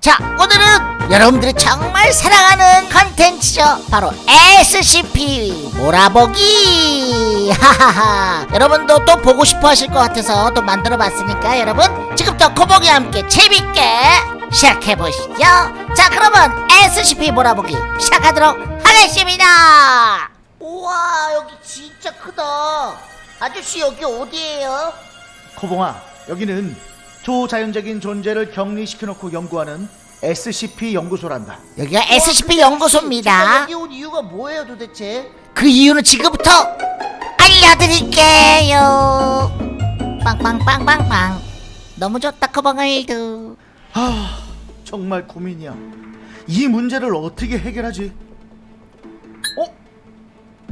자 오늘은 여러분들이 정말 사랑하는 컨텐츠죠. 바로 SCP 몰아보기. 하하하. 여러분도 또 보고 싶어 하실 것 같아서 또 만들어 봤으니까 여러분 지금부터 코보기와 함께 재밌게 시작해 보시죠. 자 그러면 SCP 몰아보기 시작하도록 하겠습니다. 우와 여기 진짜 크다. 아저씨 여기 어디예요? 코봉아, 여기는 초자연적인 존재를 격리시켜놓고 연구하는 SCP 연구소란다. 여기가 SCP 연구소입니다 여기 온 이유가 뭐예요 도대체? 그 이유는 지금부터 알려드릴게요. 빵빵빵빵빵. 너무 좋다 커버가일드. 아, 정말 고민이야. 이 문제를 어떻게 해결하지? 어?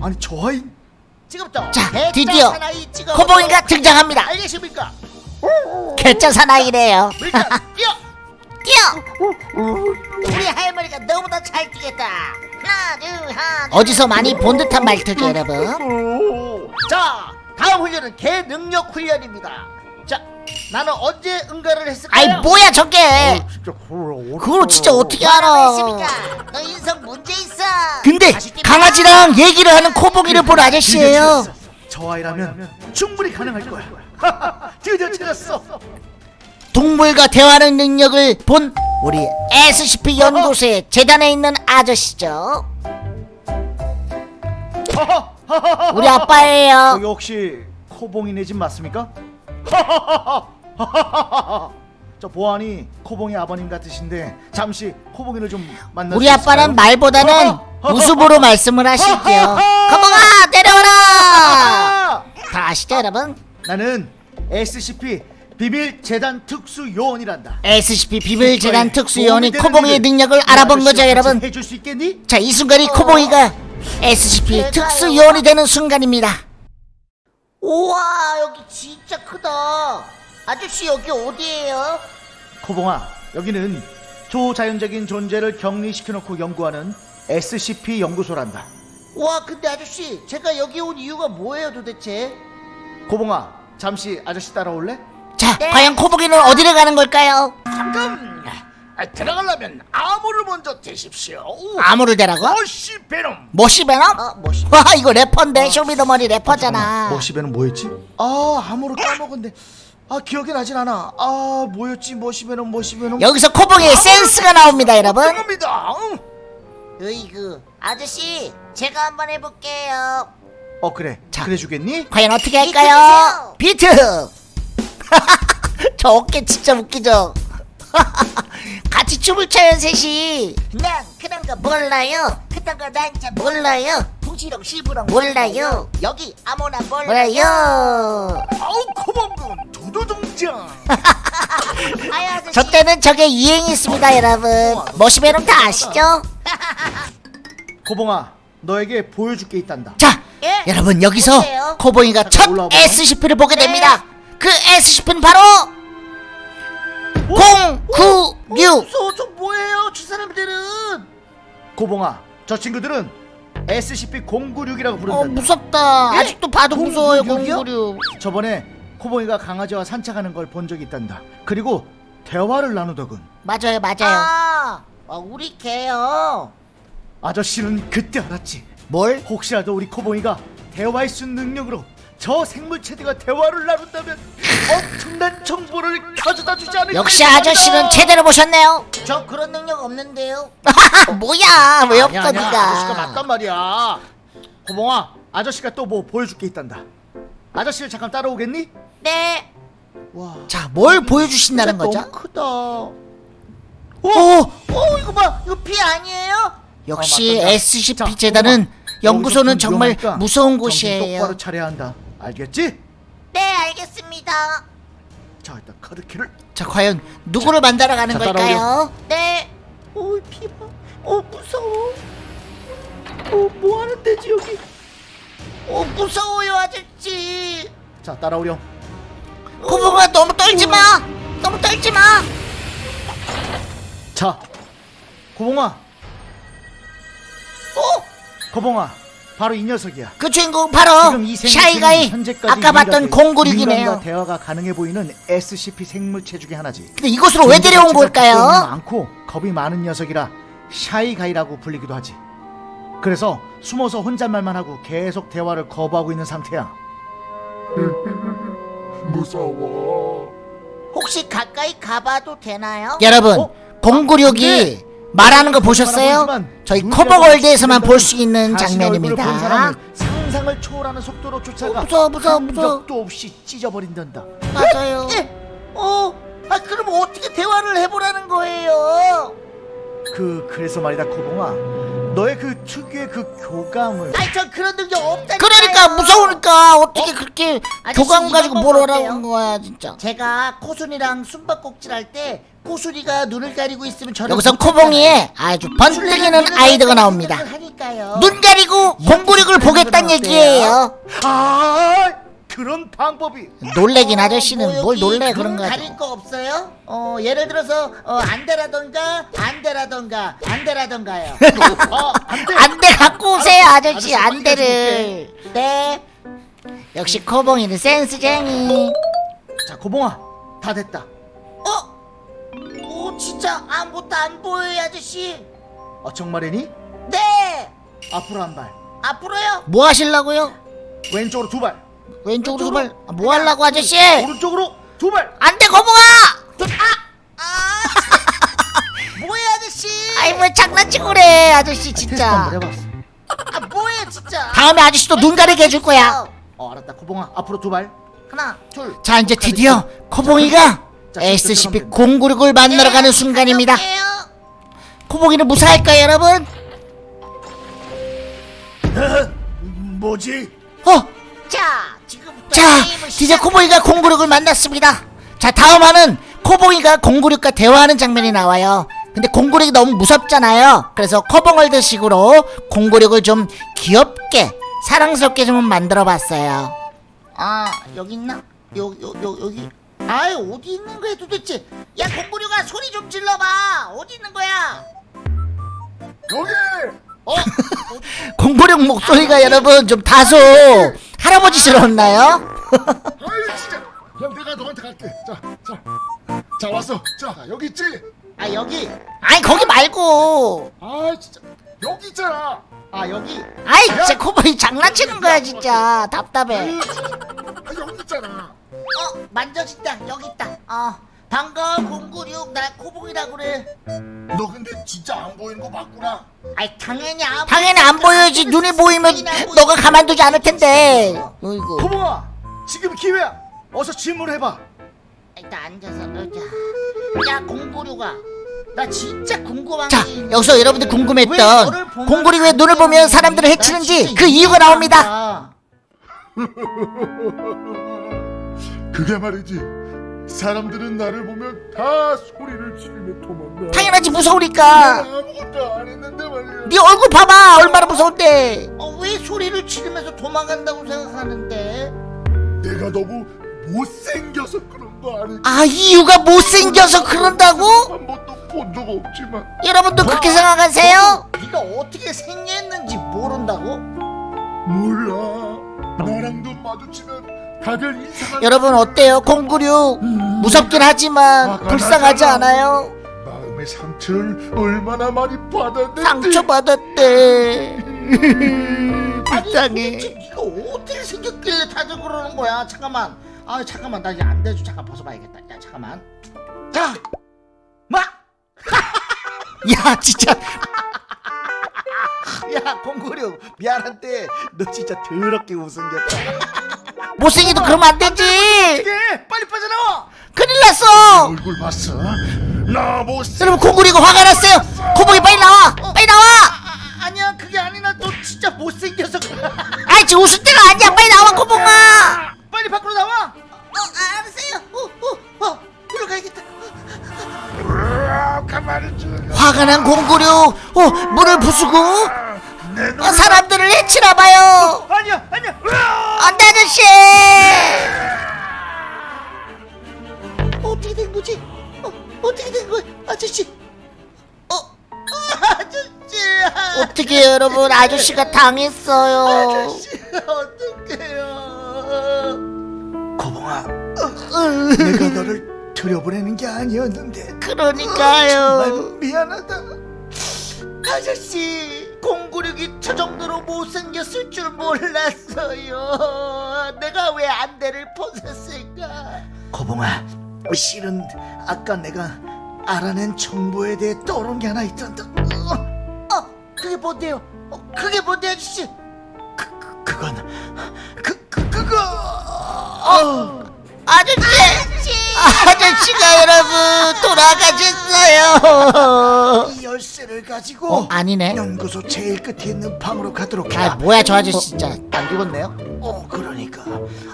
아니 저 아이 지금부터 자, 드디어 코봉이가 등장합니다. 알겠습니까? 개짜 사나이래요. 뛰어 뛰어. 우리 할머니가 너무나 잘 뛰겠다 하나 둘 하나 둘. 어디서 많이 본 듯한 말투죠 여러분. 자 다음 훈련은 개 능력 훈련입니다 자 나는 언제 응가를 했을까요? 아이 뭐야 저게? 진짜 그걸 그걸 진짜 어떻게 알아? 너 인성 문제 있어 근데 강아지랑 얘기를 하는 코봉이를 본 아저씨예요. 저 아이라면 충분히 가능할 거야. 드디어 찾았어. 동물과 대화하는 능력을 본 우리 SCP 연구소의 재단에 있는 아저씨죠. 우리 아빠예요. 여기 혹시 코봉이네 집 맞습니까? 저 보안이 코봉이 아버님 같으신데 잠시 코봉이를 좀 만나. 우리 아빠는 말보다는 웃음으로 말씀을 하시죠. 거봉아 내려와라. 아! 다 아시죠 여러분? 나는 SCP 비밀 재단 특수 요원이란다. SCP 비밀 재단 특수 요원이 도움이 되는 코봉이의 능력을 이 알아본 거죠 여러분. 해줄 수 있겠니? 자 이 순간이 코봉이가 SCP 제가요. 특수 요원이 되는 순간입니다. 우와 여기 진짜 크다 아저씨 여기 어디예요? 코봉아, 여기는 초자연적인 존재를 격리시켜놓고 연구하는 SCP 연구소란다. 와 근데 아저씨 제가 여기 온 이유가 뭐예요 도대체? 코봉아, 잠시 아저씨 따라올래? 자 네. 과연 코봉이는 어디를 가는 걸까요? 잠깐 아, 들어가려면 암호를 먼저 대십시오 암호를 대라고? 머쉬베놈 머쉬베놈? 어 뭐시 와 이거 래퍼인데 쇼미더머니 래퍼잖아 머쉬베놈 뭐였지? 아, 암호를 까먹었네. 아, 기억이 나진 않아. 아, 뭐였지? 머시배는 머시배는. 여기서 코봉이의 센스가 나옵니다 여러분 겁니다 으이그 아저씨 제가 한번 해볼게요 어, 그래. 자. 그래 주겠니? 과연 어떻게 할까요? 비트! 저 어깨 진짜 웃기죠? 같이 춤을 춰요 셋이 난 그런 거 몰라요 그딴 거 난 진짜 몰라요 풍시렁 실부렁 몰라요 여기 아무나 몰라요? 아우 코범군 두두둥장 아유 저 때는 저게 유행했습니다 여러분 머시베놈 다 아시죠? 코봉아, 너에게 보여줄 게 있단다. 자 예? 여러분 여기서 뭔데요? 코봉이가 첫 잠깐 올라와봐요. SCP를 보게 네. 됩니다 그 SCP는 바로 096 무서워 저 뭐예요 저 사람들은 코봉아, 저 친구들은 SCP-096이라고 어 부른다. 무섭다 예? 아직도 봐도 무서워요 096이요? 096 저번에 코봉이가 강아지와 산책하는 걸 본 적이 있단다. 그리고 대화를 나누더군. 맞아요 맞아요 아, 아 우리 개요 아저씨는 그때 알았지. 뭘? 혹시라도 우리 코봉이가 대화의 순 능력으로 저 생물체들과 대화를 나눈다면 엄청난 정보를 가져다 주지 않을까 역시 아저씨는 제대로 보셨네요 저 그런 능력 없는데요 뭐야 왜 없어 아니야, 아니야. 아저씨가 니가 맞단 말이야 코봉아 아저씨가 또 뭐 보여줄 게 있단다 아저씨를 잠깐 따라오겠니? 네와자뭘 보여주신다는 거죠? 너무 크다 오! 어 이거 봐 이거 피 아니에요? 역시 어. SCP 자, 재단은 연구소는 정말 무서운 정신 똑바로 곳이에요. 차려야 한다. 알겠지? 네 알겠습니다. 자 일단 카드 키를. 자 과연 누구를 만나러 가는 자, 걸까요? 네. 어이 피봐 어 무서워. 어 뭐하는 데지 여기? 어, 무서워요 아저씨. 자 따라오렴. 코봉아 너무 떨지 마. 너무 떨지 마. 자 코봉아 어? 코봉아 바로 이 녀석이야. 그 주인공 바로 지금 이 샤이가이 아까 봤던 공구륙이네요 인간과 대화가 가능해 보이는 SCP 생물체 중에 하나지. 근데 이곳으로 왜 데려온 걸까요? 겁이 많고 겁이 많은 녀석이라 샤이가이라고 불리기도 하지. 그래서 숨어서 혼잣말만 하고 계속 대화를 거부하고 있는 상태야. 무서워. 혹시 가까이 가봐도 되나요? 여러분 어? 공구력이 네. 말하는 거 보셨어요? 저희 커버월드에서만 볼 수 있는 장면입니다 상상을 초월하는 속도로 쫓아가 어, 무서워, 무서워, 한 무서워. 적도 없이 찢어버린단다. 맞아요 예. 어, 아 그럼 어떻게 대화를 해보라는 거예요? 그 그래서 말이다 코봉아. 너의 그 특유의 그 교감을 아니 전 그런 능력 없다니까요. 그러니까 무서우니까 어떻게 그렇게 아저씨, 교감 가지고 뭘? 한 거야 진짜 제가 코순이랑 숨바꼭질 할때 코순이가 눈을 가리고 있으면 저를 여기서. 코봉이의 아주 번뜩이는 아이디어가 나옵니다 하니까요. 눈 가리고 공구력을 보겠다는? 얘기예요 아 그런 방법이 놀래긴 어, 아저씨는 뭐뭘 놀래 눈 그런 거 가릴 거 없어요? 어 예를 들어서 어 안돼라던가 안돼라던가 안돼라던가요. 어 안돼. 안대 갖고 오세요 아저씨 아저씨 안대를 네. 역시 코봉이는 센스쟁이 자 코봉아 다 됐다. 진짜 아무것도 안 보여요 아저씨. 어 정말이니? 네. 앞으로 한 발, 앞으로요. 뭐 하실라고요? 왼쪽으로 두 발, 왼쪽으로 두발 뭐 하려고 아저씨 오른쪽으로 두 발. 안돼 거봉아 아 뭐야 아저씨? 아이 뭐 장난치고 그래 아저씨 진짜 한번 해봤어. 아 뭐야 진짜? 다음에 아저씨도 눈 가리게 해줄 거야 어 알았다 코봉아 앞으로 두 발. 하나 둘. 자 이제 드디어 코봉이가 자, SCP 들어가면 공구력을 만나러 가는 순간입니다 가볼게요. 코봉이는 무사할까요 여러분? 뭐지? 어? 자 지금부터 자 시작- 코봉이가 공구력을 만났습니다 자 다음화는 코봉이가 공구력과 대화하는 장면이 나와요 근데 공구력이 너무 무섭잖아요 그래서 커벙월드식으로 공구력을 좀 귀엽게 사랑스럽게 좀 만들어 봤어요 아 여기 있나? 요 요 요 여기. 아이 어디 있는 거야 도대체? 야 공부류가 소리 좀 질러봐. 어디 있는 거야? 여기. 어? 공구력 목소리가 여러분 좀 다소 할아버지스러웠나요? 아이 진짜. 그냥 내가 너한테 갈게. 자, 자, 자 왔어. 자 여기 있지. 아 여기. 아니 거기 말고 아 진짜 여기 있잖아. 아 여기. 아이 진짜 코봉이 장난치는 거야 진짜 답답해 아 여기 있잖아. 어 만져진다. 여기 있다. 어 반가워 공구류 나 코봉이라 그래. 너 근데 진짜 안 보이는 거 맞구나. 아이 당연히 안. 당연히 안 보여야지 눈이 보이면 너가 가만두지 않을 텐데 어이구 코봉아 지금 기회야. 어서 질문해봐. 일단 앉아서 놀자. 야 공구류가. 나 진짜 궁금한 자 여기서 여러분들 궁금했던 공구리 왜 눈을 안 보면 사람들을 나 해치는지 그 이유가 나옵니다 가. 그게 말이지. 사람들은 나를 보면 다 소리를 지르며 도망가. 당연하지 무서우니까 아무것도 안 했는데 말이야. 네 얼굴 봐봐 얼마나 무서운데 어, 왜 소리를 지르면서 도망간다고 생각하는데? 내가 너무 못생겨서 그런 거 아니지? 아 이유가 못생겨서 그런다고? 한 번도 본 적 없지만 여러분도 그렇게 생각하세요? 네가 어떻게 생겼는지 모른다고? 몰라. 마주치면 다들 여러분 어때요 공구류 무섭긴 하지만 화가 불쌍하지. 않아요? 마음의 상처를 얼마나 많이 받았는지 상처 받았대 아니 불쌍해 도대체 네가 어떻게 생겼길래 다들 그러는 거야? 잠깐만. 아 잠깐만 나 이제 안 돼줘. 잠깐 벗어봐야겠다. 야 잠깐만. 자, 마. 야 진짜 야 공구룡 미안한데 너 진짜 더럽게 못생겼다. 못생기도 그러면 안 되지 빨리 빠져나와. 큰일 났어 얼굴 봤어? 나 못생 여러분 공구리가 화가 났어요 코봉이 빨리 나와 빨리 나와 아, 아 니야 그게 아니라 너 진짜 못생겨서. 아이 지금 웃을 때가 아니야 빨리 나와 코봉아 빨리 밖으로 나와. 어 알았어요. 어 어 어, 들어가야겠다. 화가 난 공구류 어 문을 부수고. 어, 사람들을 해치나 봐요 아니야 아니야. 안돼 아저씨 어떻게 된 거지? 어, 어떻게 된 거야, 아저씨? 어, 어, 아저씨. 어떻게 여러분 아저씨가 당했어요 아저씨 어떡해요 거봉아, 내가 너를 들여보내는 게 아니었는데. 그러니까요. 정말 미안하다. 아저씨 공구력이 저 정도로 못생겼을 줄 몰랐어요. 내가 왜 안대를 벗었을까? 거봉아, 실은 아까 내가 알아낸 정보에 대해 떠오른 게 하나 있단다. 어 그게 뭔데요? 어, 그게 뭔데 아저씨? 그, 그건 그, 그 그거. 어, 아저씨 아저씨가 여러분 돌아가셨어요. 이 열쇠를 가지고 어 아니네. 연구소 제일 끝에 있는 방으로 가도록 해. 아 뭐야 저 아저씨 진짜. 안 죽었네요? 어, 그러니까.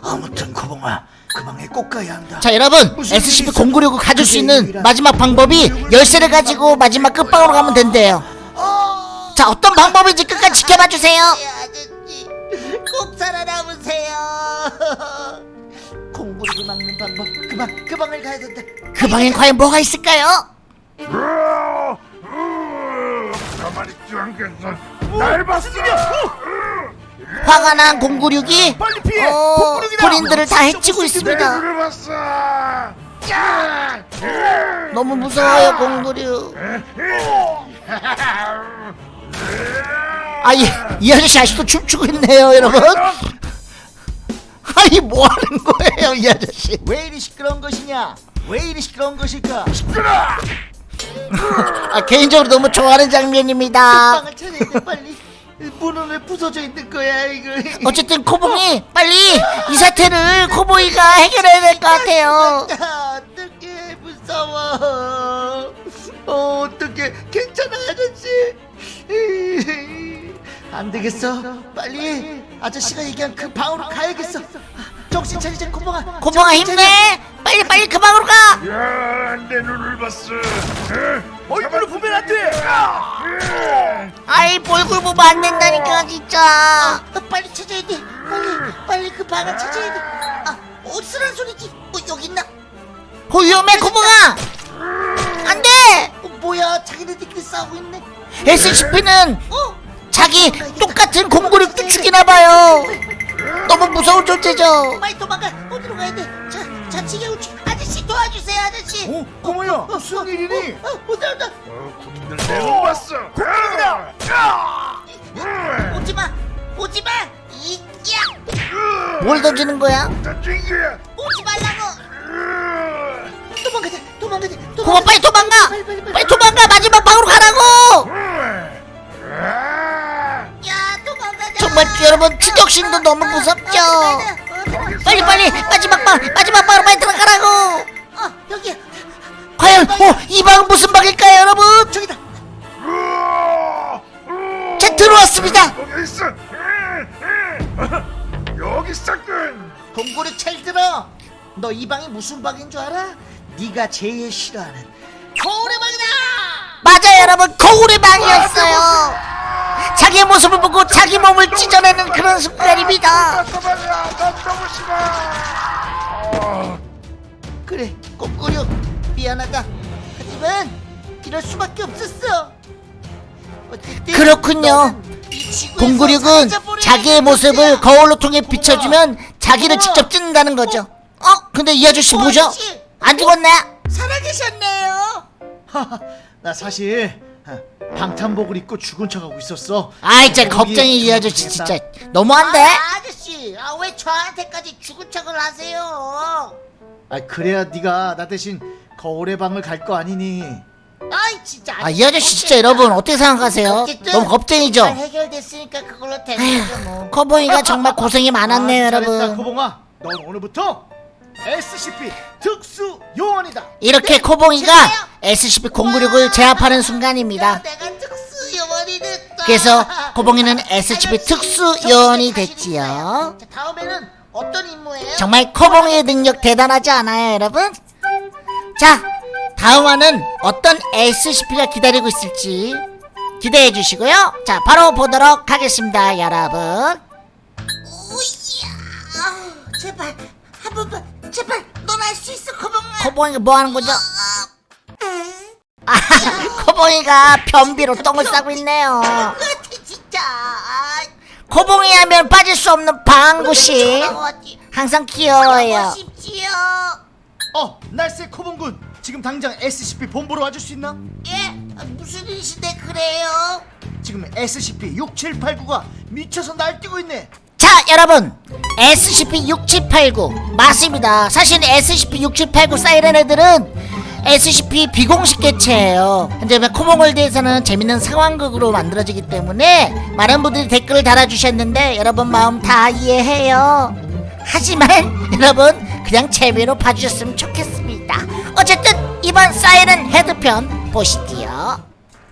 아무튼 거봉아, 그 방에 꼭 가야 한다. 자 여러분 SCP-096을 가질 수 있는 마지막 방법이 열쇠를 가지고 마지막 끝방으로 가면 된대요. 자 어떤 방법인지 끝까지 지켜봐 주세요. 아저씨 꼭 살아남으세요 공구력을 막는 방법. 그 방 그 방을 가야 된다. 그 방엔 과연 뭐가 있을까요? 가만히 있지 않겠어. 날 봤어. 화가 난 096이 빨리 피해! 어! 군인들을 다 해치고 내 있습니다. 야! 너무 무서워요 096 아이 이 아저씨 아직도 춤추고 있네요 여러분 아이 뭐하는 거예요 이 아저씨? 왜 이리 시끄러운 것이냐? 왜 이리 시끄러운 것일까? 아 개인적으로 너무 좋아하는 장면입니다. 방을 찾아야 돼 빨리. 문은 왜 부서져 있는 거야 이거. 어쨌든 코봉이 빨리 이 사태를 코보이가 해결해야 될 것 같아요. 아, 어떡해 무서워. 어, 어떡해. 괜찮아 아저씨 안 되겠어. 빨리 아저씨가 얘기한 그 방으로 가야겠어. 정신 차리자 고봉아 코봉아 힘내. 빨리 빨리 그 방으로 가. 야, 내 눈을 봤어. 얼굴을 보면 안 돼! 아이 얼굴 보면 안 된다니까 진짜. 아, 빨리 찾아야 돼. 빨리 빨리 그 방을 찾아야 돼 아 어디서란 소리지. 어 여기 있나? 어, 위험해 코봉아 안 돼! 어, 뭐야 자기네들끼리 싸우고 있네. SCP는 어 자기 똑같은 공구력도 죽이나 봐요. 너무 무서운 존재죠. 빨리 도망가. 어디로 가야 돼 자 자치게 우측 아저씨 도와주세요 아저씨. 어, 거봉아, 무슨 일이니? 어, 온다 온다? 어, 군인들 내눈 봤어. 오지 마 오지 마. 이야. 뭘 던지는 거야? 던진 거야 오지 말라고. 도망가자 도망가자 코봉아 빨리 도망가. 빨리 빨리 빨리. 빨리 도망가. 마지막 방으로 가라고. 야! 도망가자 정말 여러분? 추격신도 너무 무섭죠? 어, 빨리 빨리! 마지막 방 마지막 방으로 빨리 들어가라고! 어 여기야 과연 어이 방은 무슨 방일까요 여러분? 저기다! 자 들어왔습니다! 여기 있어 여기 있었군! 동굴이 잘 들어! 너 이 방이 무슨 방인 줄 알아? 네가 제일 싫어하는 거울의 방이다! 맞아요 여러분! 거울의 방이었어요 자기의 모습을 보고 자기 몸을 찢어내는 그런 싫어 그래 꼬꾸려 미안하다 하지만 이럴 수밖에 없었어 어쨌든 그렇군요. 사라져버려야 자기의 될 모습을. 거울로 통해. 비춰주면 자기를. 직접 찢는다는 거죠 어? 근데 이 아저씨 어, 뭐죠? 아저씨. 안 죽었네? 살아계셨네요 나 사실 아, 방탄복을 입고 죽은 척하고 있었어. 아이 진짜 겁쟁이 이 아저씨. 진짜 너무한데? 아, 아저씨 아, 왜 저한테까지 죽은 척을 하세요 아, 그래야 네가 나 대신 거울의 방을 갈 거 아니니. 아이 진짜 아 이 아저씨 진짜 여러분 어떻게 생각하세요? 어쨌든 너무 겁쟁이죠? 잘 해결됐으니까 그걸로 거죠 뭐 커보이가 정말 고생이 많았네요 아, 잘했다, 여러분 코봉아. 넌 오늘부터 SCP 특수 요원이다. 이렇게 네, 코봉이가 진짜요? SCP-096을 제압하는 순간입니다 야, 내가 특수 요원이 됐다 그래서 코봉이는 SCP 특수 요원이 됐지요. 자, 다음에는 어떤 임무예요? 정말 코봉이의 능력 대단하지 않아요 여러분? 자 다음화는 어떤 SCP가 기다리고 있을지 기대해 주시고요 자 바로 보도록 하겠습니다 여러분 오이야 아, 제발 한 번만 제발 넌 할 수 있어 고봉아 코봉이가 뭐 하는 거죠? 아, 코봉이가 변비로 똥을 싸고 있네요. 끝이 진짜. 아, 코봉이 하면 빠질 수 없는 방구씨. 항상 귀여워요. 싶지요. 어, 날쌔 코봉군. 지금 당장 SCP 본부로 와줄 수 있나? 예? 아, 무슨 일이신데 그래요? 지금 SCP-6789가 미쳐서 날뛰고 있네. 자, 여러분. SCP-6789. 맞습니다. 사실 SCP-6789 사이렌 애들은 SCP 비공식 개체예요. 현재 코몽월드에서는 재밌는 상황극으로 만들어지기 때문에 많은 분들이 댓글을 달아주셨는데 여러분 마음 다 이해해요. 하지만 여러분 그냥 재미로 봐주셨으면 좋겠습니다. 어쨌든 이번 사이렌 헤드편 보시지요.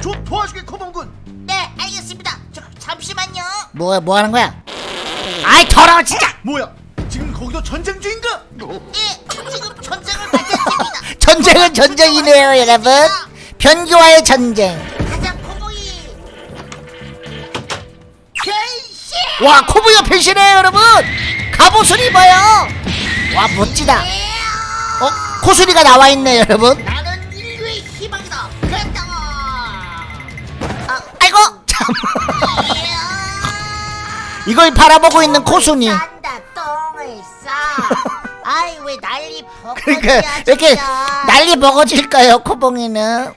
좀 도와주게 코봉군. 네, 알겠습니다. 저, 잠시만요. 뭐, 뭐 하는 거야? 아이 더러워 진짜! 뭐야? 지금 거기도 전쟁 중인가? 예, 지금 전쟁을 맞았습니다. 전쟁은 전쟁이네요 여러분 변기와의 전쟁 가자, 코보이. 변신! 와 코브가 변신해요 여러분 갑옷을 입어요 와 멋지다 어? 코수리가 나와있네 여러분 나는 인류의 희망이다. 그랬다. 아, 아이고 참 이걸 바라보고 있는 코순이 싼다 똥을 싸. 아이 왜 난리 버거지야 그러니까 왜 이렇게 진짜. 난리 먹어질까요 코봉이는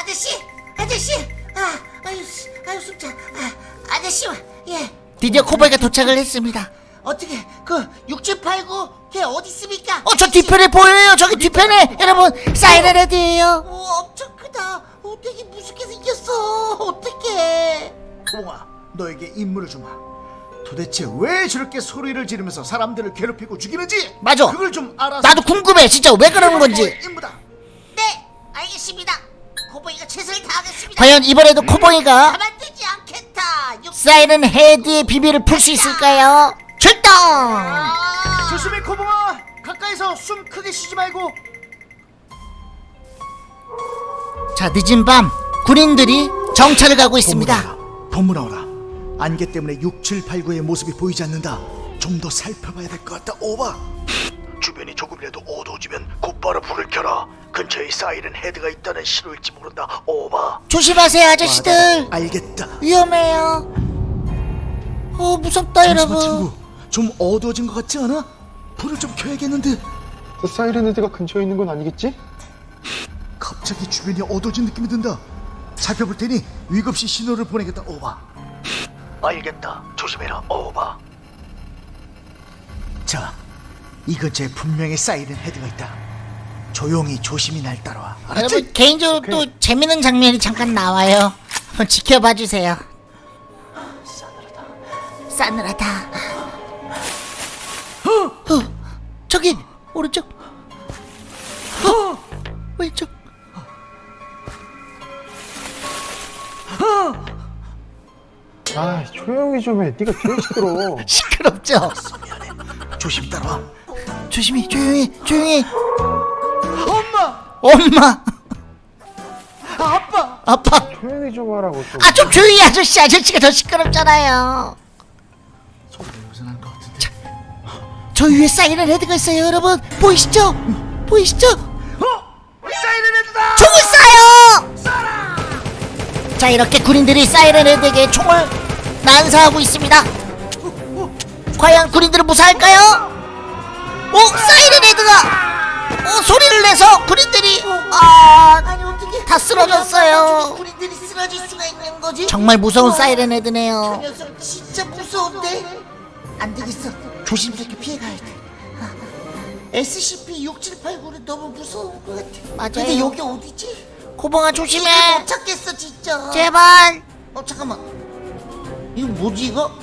아저씨 아저씨 아 아유 씨, 아유 숨차 아, 아저씨 예 드디어 코봉이가 도착을 했습니다 어떻게 그 6789 걔 어디 있습니까? 어 저 뒤편에 보여요 저기 뒤편에 여러분 사이렌 헤드예요 오 엄청 크다. 어 되게 무섭게 생겼어. 어떡해. 코봉아, 너에게 임무를 주마. 도대체 왜 저렇게 소리를 지르면서 사람들을 괴롭히고 죽이는지 맞아. 그걸 좀 알아서 나도 궁금해 진짜 왜 그러는 건지 임무다. 네 알겠습니다. 코봉이가 최선을 다하겠습니다. 과연 이번에도 코봉이가 가만두지 않겠다. 육... 사이렌 헤드의 비밀을 풀 수 있을까요? 출동! 아, 조심해 코봉아. 가까이서 숨 크게 쉬지 말고 자 늦은 밤 군인들이 정찰을 가고 있습니다 본부 나오라. 안개 때문에 6789의 모습이 보이지 않는다. 좀 더 살펴봐야 될 것 같다. 오바. 주변이 조금이라도 어두워지면 곧바로 불을 켜라. 근처에 사이렌 헤드가 있다는 신호일지 모른다. 오바. 조심하세요 아저씨들 알겠다. 위험해요 어 무섭다 잠시만 여러분 친구. 좀 어두워진 것 같지 않아? 불을 좀 켜야겠는데. 그 사이렌 헤드가 근처에 있는 건 아니겠지? 갑자기 주변이 어두워진 느낌이 든다. 살펴볼 테니 위급시 신호를 보내겠다. 오바. 알겠다. 조심해라. 오바. 자, 이 근처에 분명히 사이렌 헤드가 있다. 조용히 조심히 날 따라와. 알았지? 여러분 개인적으로 또 재밌는 장면이 잠깐 나와요 한번 지켜봐 주세요 싸늘하다 어, 저기 오른쪽 어, 왼쪽 아 조용히 좀해 네가 제일 시끄러워 시끄럽죠? 조심히 따라와. 조심히 조용히 조용히 엄마, 엄마 아빠. 아빠 조용히 좀 하라고 좀아좀 조용히 아저씨 아저씨가 더 시끄럽잖아요. 저 위에 사이렌 헤드가 있어요 여러분 보이시죠? 보이시죠? 어, 사이렌 헤드다. 총을 쏴요! 자 이렇게 군인들이 사이렌 헤드에게 총을 난사하고 있습니다 과연 군인들은 무사할까요? 오 사이렌 헤드가 오 소리를 내서 군인들이 아 아니 어떻게 다 쓰러졌어요. 우리들이 쓰러질 수가 있는 거지? 정말 무서운 사이렌 저 헤드네요 녀석 진짜 무서운데 안 되겠어 조심스럽게 피해가야 돼 아, SCP-6789는 너무 무서운 것 같아 맞아요. 근데 여기 어디지? 이거 조심해 못 찾겠어 진짜 제발 어 잠깐만 이거 뭐지 이거?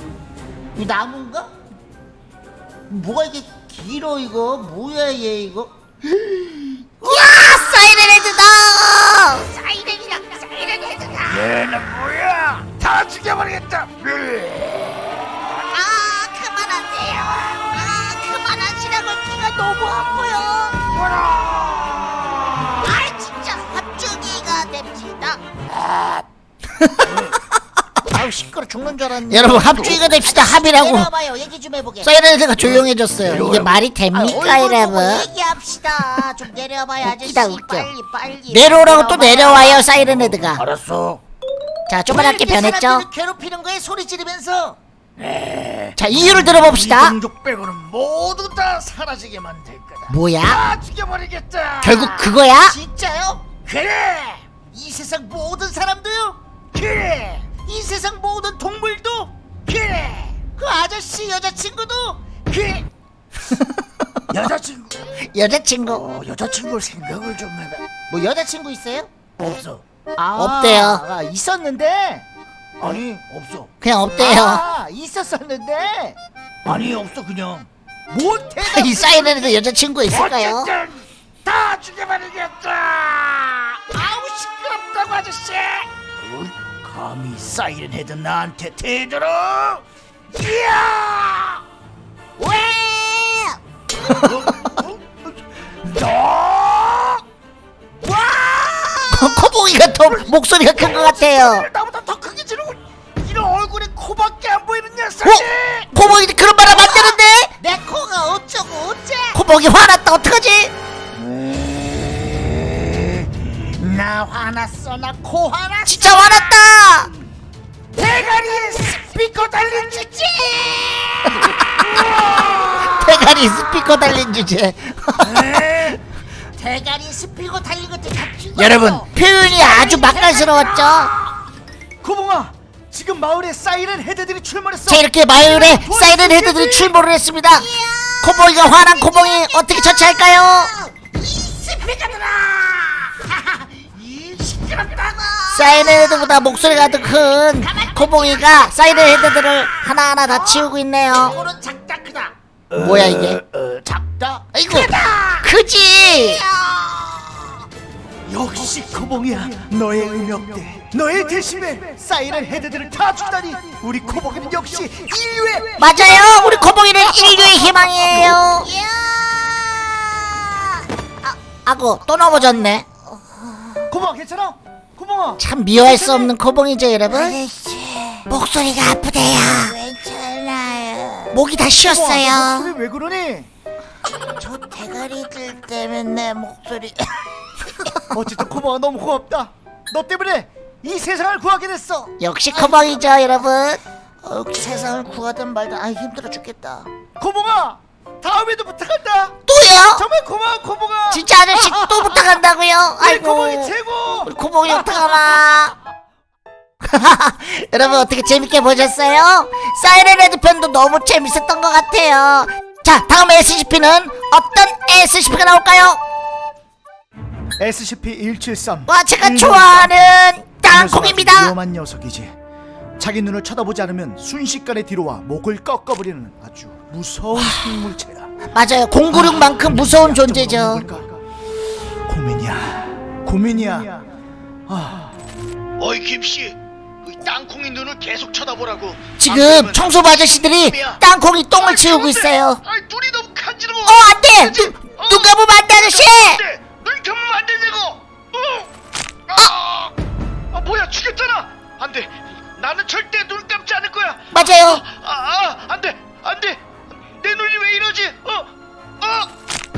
이거 나무인가? 뭐가 이게 길어 이거? 뭐야 얘 이거? 야 사이렌 헤드다! 사이렌이랑 사이렌 헤드다! 다 죽여버리겠다. 아 그만하세요. 아 그만하시라고 귀가 너무 아파요. 아 진짜 합주기가 됩니다 아우 시끄러 죽는 줄 알았네. 여러분 합주의가 됩시다. 합이라고. 내려와봐요. 얘기 좀 해보게. 사이렌헤드가 조용해졌어요. 이게 말이 됩니까 아, 여러분? 얘기합시다. 좀 내려와봐요 아저씨. 웃기다, 웃겨. 빨리 빨리. 내려오라고 또 내려와요. 사이렌헤드가. 알았어. 자 조그맣게 변했죠? 괴롭히는 거에 소리 지르면서. 자 이유를 들어봅시다. 이종족 빼고는 모두 다 사라지게 만들 거다. 뭐야? 다 죽여버리겠다. 결국 그거야? 진짜요? 그래. 이 세상 모든 사람도요? 그래 이 세상 모든 동물도? 그래. 그 아저씨 여자친구도? 그래. 여자친구. 여자친구. 어, 여자친구 생각을 좀 해봐. 뭐 여자친구 있어요? 없어. 아, 없대요. 아, 있었는데? 아니 없어. 그냥 없대요. 아 있었었는데? 아니 없어 그냥. 못해 이 사이렌헤드 여자친구 있을까요? 어쨌든 다 죽여버리겠다. 아우 시끄럽다고 아저씨. 어, 감히 사이렌 헤드 나한테 대들어 이야! 왜? 너? 코봉이가 더 목소리가 큰 것 같아요. 나보다 더 크게 지르고 이런 얼굴에 코밖에 안 보이는 어? 녀석이! 코봉이 그런 말 하면 안 되는데? 내 코가 어쩌고 어째? 코봉이 화났다. 어떡하지? 나 화났어 나 코 화났어 진짜 화났다! 대가리에 스피커 달린 주제! 대가리 스피커 달린 주제. 대가리 스피커 달린 것들 다 죽었어 여러분 표현이 아주 맛깔스러웠죠? 코봉아 지금 마을에 사이렌 헤드들이 출몰했어. 자 이렇게 마을에 사이렌 헤드들이 출몰을 했습니다. 코봉이가 화난 코봉이 어떻게 처치할까요? 이 스피커들아 사이렌 헤드보다 목소리가 더 큰 코봉이가 사이렌 헤드들을 하나하나 다 치우고 있네요. 코는 작다 크다. 뭐야 이게? 어, 작다? 아이고 크지! 역시 코봉이야 너의 음역대. 너의 대신에 사이렌 헤드들을 다 죽다니. 우리 코봉이는 역시 인류의 맞아요. 우리 코봉이는 인류의 희망이에요. 아, 아고 또 넘어졌네. 코봉아 괜찮아? 코봉아. 참 미워할 수 없는 코봉이죠 여러분? 목소리가 아프대요. 괜찮아요. 목이 다 코봉아, 너 쉬었어요. 목소리 왜 그러니? 저 대가리들 때문에 내 목소리. 어쨌든 코봉아 너무 고맙다. 너 때문에 이 세상을 구하게 됐어. 역시 코봉이죠 여러분. 어, 세상을 구하든 말든 아 힘들어 죽겠다. 코봉아 다음에도 부탁한다 고마워 코봉아. 진짜 아저씨 또 부탁한다고요? 아이고. 코봉이 최고. 우리 코봉이 어떡하나. 여러분 어떻게 재밌게 보셨어요? 사이렌 헤드 편도 너무 재밌었던 것 같아요. 자 다음 SCP는 어떤 SCP가 나올까요? SCP-173 와 제가 좋아하는 땅콩입니다. 위험한 녀석이지. 자기 눈을 쳐다보지 않으면 순식간에 뒤로와 목을 꺾어버리는 아주 무서운 생물체야 맞아요. 096만큼 무서운 존재죠? 고민이야. 고민이야. 아. 어이 김씨. 땅콩이 눈을 계속 쳐다보라고. 지금 청소부 아저씨들이 땅콩이 똥을 치우고 있어요. 아 눈이 너무 간지러워. 어 안돼! 눈, 눈 감으면 안돼 아저씨! 눈 감으면 안 되냐고. 어. 아, 아 뭐야 죽였잖아. 안돼. 나는 절대 눈 감지 않을 거야. 맞아요. 아, 아 안돼 안돼 내 눈이 왜 이러지? 어? 어.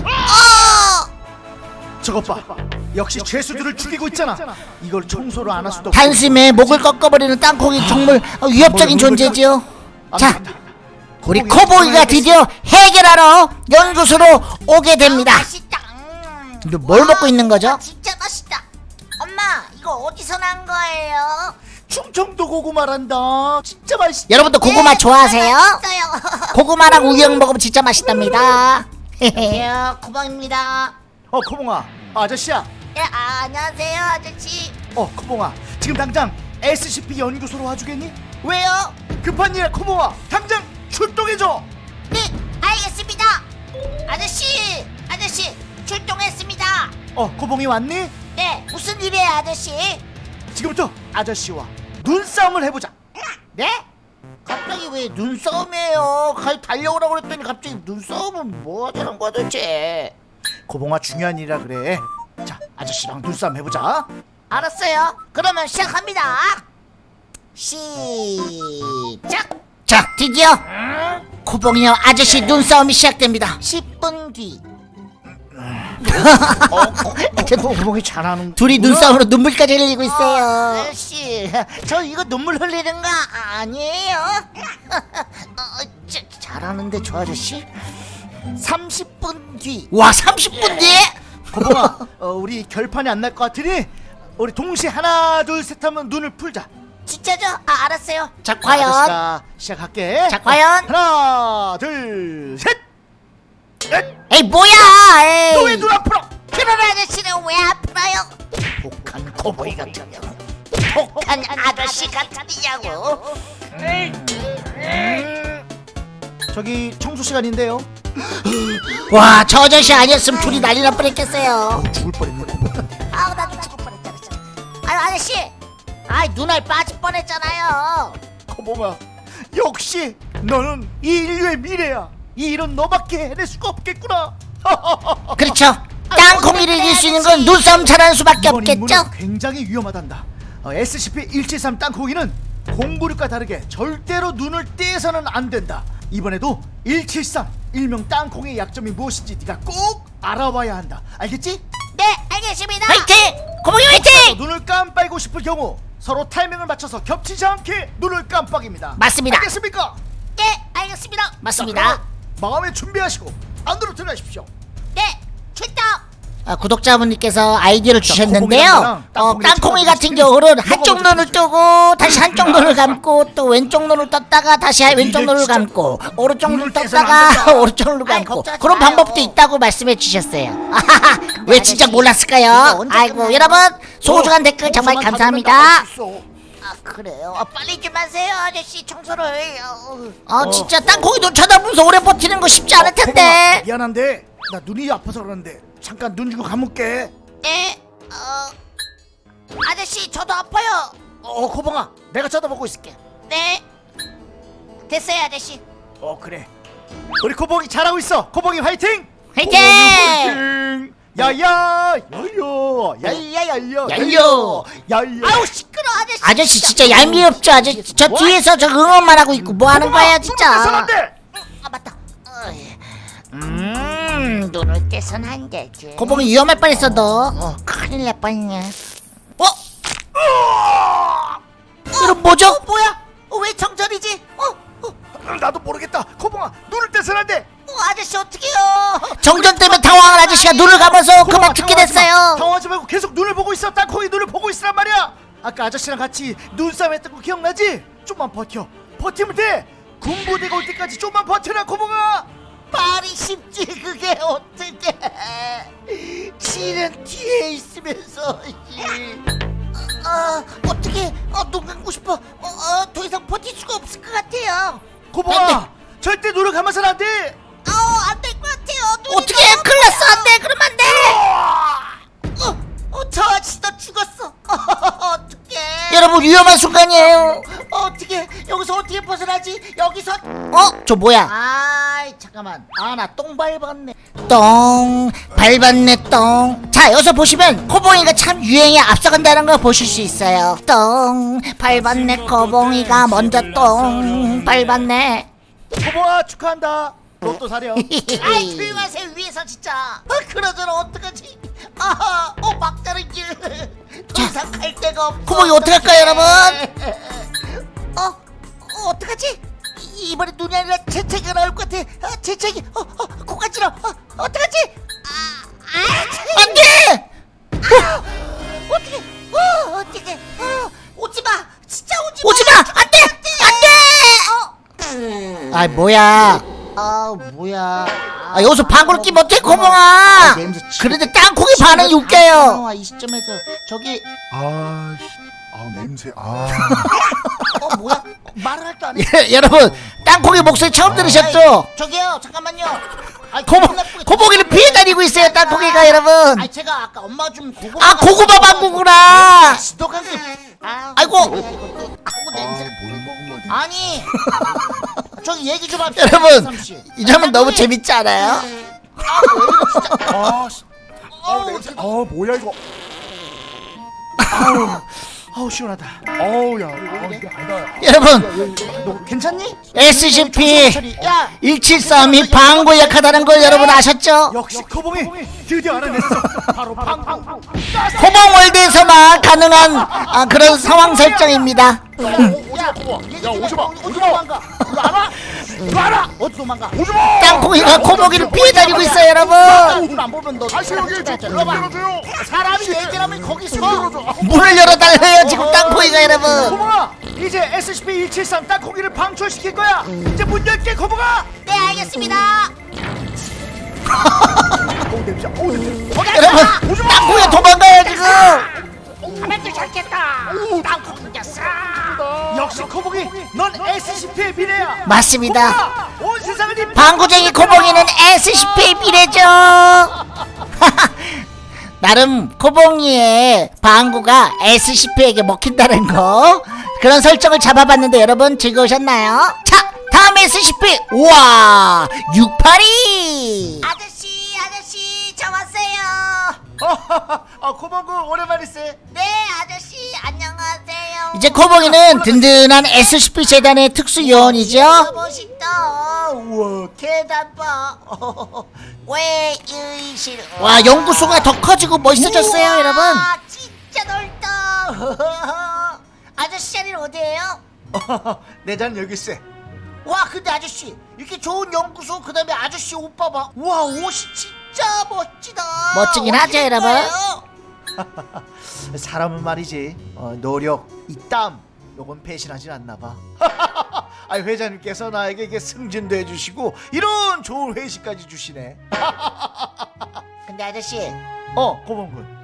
어! 저것 봐. 역시 죄수들을 죽이고 있잖아. 이걸 청소를 안 할 수도 없고 단숨에 목을 꺾어버리는 땅콩이 정말 위협적인 존재지요? 자 우리 코보이가 드디어 해결하러 연구소로 오게 됩니다. 맛있다. 음. 근데 뭘 먹고 있는 거죠? 아, 진짜 맛있다. 엄마 이거 어디서 난 거예요? 충청도 고구마란다. 진짜 맛있다. 여러분도 고구마 네, 좋아하세요? 맛있어요. 고구마랑 우영 먹으면 진짜 맛있답니다. 안녕하세요 고방입니다. 어 코봉아. 아저씨야. 예, 아, 안녕하세요 아저씨. 어 코봉아. 지금 당장 SCP 연구소로 와주겠니? 왜요? 급한 일이야 코봉아 당장 출동해줘! 네 알겠습니다. 아저씨 아저씨 출동했습니다. 어 코봉이 왔니? 네 무슨 일이에요 아저씨? 지금부터 아저씨와 눈싸움을 해보자. 네? 갑자기 왜 눈싸움이에요? 가 달려오라고 그랬더니 갑자기 눈싸움은 뭐 하자는 거야 도대체? 코봉아 중요한 일이라 그래. 자 아저씨랑 눈싸움 해보자. 알았어요. 그러면 시작합니다. 시작. 자 드디어 코봉이와 아저씨 눈싸움이 시작됩니다. 10분 뒤 구멍이 잘하는 둘이 눈싸움으로 눈물까지 흘리고 있어요. 아저씨 저 이거 눈물 흘리는 거 아니에요? 어, 저, 잘하는데 저 아저씨? 30분 뒤. 와 30분 뒤에? 고봉아 어, 우리 결판이 안 날 것 같으니 우리 동시에 하나 둘 셋 하면 눈을 풀자. 진짜죠? 아 알았어요. 자 과연 시작할게. 자 과연? 하나 둘셋 에이 뭐야 에이. 너왜 눈 앞으로? 그런 아저씨는 왜 아프나요? 독한 코보이 같은 년 독한 아저씨 같으냐고. 저기 청소 시간인데요. 와 저 아저씨 아니었으면 둘이 난리 날 뻔했겠어요. 죽을 뻔했네. 아우 나도 죽을 뻔했잖아 진짜. 아유 아저씨. 아이 눈알 빠질 뻔했잖아요. 코봉아 역시 너는 이 인류의 미래야 이 일은 너밖에 해낼 수가 없겠구나. 그렇죠. 땅콩이를 이길 수 있는 건 눈싸움 잘하는 수밖에 이번 없겠죠? 굉장히 위험하단다. 어, SCP-173 땅콩이는 공구력과 다르게 절대로 눈을 떼서는 안 된다. 이번에도 173 일명 땅콩의 약점이 무엇인지 네가 꼭 알아와야 한다. 알겠지? 네 알겠습니다. 화이팅! 코봉이 화이팅! 눈을 깜빡이고 싶을 경우 서로 타이밍을 맞춰서 겹치지 않게 눈을 깜빡입니다. 맞습니다. 알겠습니까? 네 알겠습니다. 맞습니다 마음에 준비하시고 안으로 들어가십시오 네 출동 아, 구독자분들께서 아이디어를 자, 주셨는데요. 어, 땅콩이 같은 경우는 한쪽 눈을 뜨고 다시 한쪽 눈을 감고 또 왼쪽 눈을 떴다가 다시 왼쪽 눈을 진짜 감고 오른쪽 눈을 떴다가. 오른쪽 눈을 감고 그런 마요. 방법도 있다고 말씀해 주셨어요. 왜 진짜 아저씨, 몰랐을까요? 아이고? 여러분 소중한 댓글 정말 감사합니다. 그래요? 아, 빨리 좀 하세요 아저씨. 청소를. 어, 어 진짜 땅콩이 눈 쳐다보면서 오래 버티는 거 쉽지 않을 텐데. 미안한데 나 눈이 아파서 그러는데 잠깐 눈 주고 감을게. 네 어, 아저씨 저도 아파요. 어 코봉아 내가 쳐다보고 있을게. 네. 됐어요 아저씨. 어 그래. 우리 코봉이 잘하고 있어. 코봉이 화이팅! 화이팅! 화이팅 야야 야야 야야야야 야요! 야야 아우 시끄러 아저씨 아저씨 진짜. 얄미없죠? 아저씨 저 뒤에서 저 응원만 하고 있고 뭐 하는 거예요 진짜. 아 맞다. 음 눈을 떼선 안 되지. 고봉이 위험할 뻔했어 너. 어. 큰일 날 뻔했네 어? 이런 뭐죠? 어, 뭐야? 어, 왜 정전이지? 어, 어, 나도 모르겠다. 코봉아 눈을 떼서는 안돼 어 아저씨 어떡해요? 정전 때문에 당황한 아저씨가 눈을 감아서 그만 듣게 됐어요. 당황하지 말고 계속 눈을 보고 있어. 땅콩이 눈을 보고 있으란 말이야. 아까 아저씨랑 같이 눈싸움 했던 거 기억나지? 좀만 버텨. 버티면 돼. 군부대가 올 때까지 좀만 버텨라 코봉아 말이 쉽지 그게 어떻게 지는 뒤에 있으면서 씨. 아 어떻게 어, 눈 감고 싶어. 어, 어, 더 이상 버틸 수가 없을 것 같아요. 코봉아 절대 눈을 감아서는 안돼 아우 안 될 것 같아요 어떻게 큰일 났어 안 돼 그러면 안 돼. 어, 어, 저 아저씨 너 죽었어 어떡해 여러분 위험한 순간이에요. 어, 어떻게 여기서 어떻게 벗어나지 여기서 어? 저 뭐야? 아이 잠깐만 아 나 똥 밟았네 똥 밟았네 똥. 자 여기서 보시면 코봉이가 참 유행에 앞서간다는 걸 보실 수 있어요. 똥 밟았네 코봉이가 먼저 똥 밟았네. 코봉아 축하한다 로또 사려 아이 조용하세요 위에서 진짜. 어, 그러저러 어떡하지? 아하 어 막다른 길더 이상 갈 데가 없어 코봉이 어떡할까요, 여러분? 어? 어 어떡하지? 이- 이번에 눈이 아니라 재채기가 나올 것 같아. 아, 재채기. 어, 어, 코 간지러 어, 어떡하지? 아, 아, 안돼. 어떻게 어 어떻게 어 오지마. 진짜 오지마. 오지마! 안돼! 안돼. 어. 아 뭐야? 아 뭐야 아, 여기서 방구를 끼면 어떡해 아. 냄새 진짜. 그런데 땅콩이 반응이 웃겨요. 아, 이 시점에서 저기 아, 씨. 아 냄새. 아. 어 뭐야 말을 할줄 아네 예, 여러분 땅콩이 목소리 처음 들으셨죠? 아이, 저기요 잠깐만요 아, 고모, 고모기를 피해 다니고 있어요 땅콩이가 여러분 아 제가 아까 엄마 좀 고구마 아 고구마 방구구나 지독한 게 아, 아이고. 아이고 냄새 뭘 먹은 거지? 아니 저기 얘기 좀 합시다 여러분 삼씨. 이 장면 너무. 재밌지 않아요? 아, 진짜. 아, 씨. 아. 아 뭐야 이거. 아우 시원하다. 어우 야 어, 이게 아니다 여러분 너 괜찮니? SCP 야 173이 방구 약하다는 걸 여러분 아셨죠? 역시 코봉이 드디어 알아냈어. 바로 방방. 호봉월드에서만 가능한 아, 그런 상황 설정입니다 야 오지마 오지마 도망가. 이거 알아? 이거 알아? 어디 도망가. 땅콩이가 코봉이를 피해 다니고 있어요 여러분. 안 보면 너 다시 여기 좀 열어줘요. 사람이 얘기하면 거기 서 문을 열어달래요 지금 땅콩이가 여러분. 코봉아 이제 SCP-173 땅콩이를 방출시킬 거야. 이제 문 열게 코봉아. 네 알겠습니다. 오 냄새. 오 냄새. 여러분 땅콩이 도망가요 지금 가만히 잘겠다. 땅콩 생겼어. 역시 코봉이 넌 SCP의 미래야. 맞습니다. 온 세상을 네 방구쟁이 코봉이는 SCP의 미래죠. 나름 코봉이의 방구가 SCP에게 먹힌다는 거. 그런 설정을 잡아봤는데 여러분 즐거우셨나요? 자 다음 SCP 우와 682 아저씨 아저씨 저 왔어요 아 코봉구 오랜만이세. 네 아저씨 안녕하세요. 이제 코봉이는 든든한 SCP 재단의 특수요원이죠? 멋있다. 우와 계단 봐 왜 의실 와 연구소가 더 커지고 멋있어졌어요 우와, 여러분. 진짜 넓다. 아저씨 자리는 어디에요? 내잔 여기 있어. 와 근데 아저씨 이렇게 좋은 연구소 그 다음에 아저씨 오빠 봐 와 옷이 진 짜 멋지다 멋지긴 하죠, 된 여러분. 사람은 말이지 어, 노력, 이땀 요건 배신하진 않나 봐. 아 회장님께서 나에게 이게 승진도 해주시고 이런 좋은 회식까지 주시네. 근데 아저씨 어 고봉군.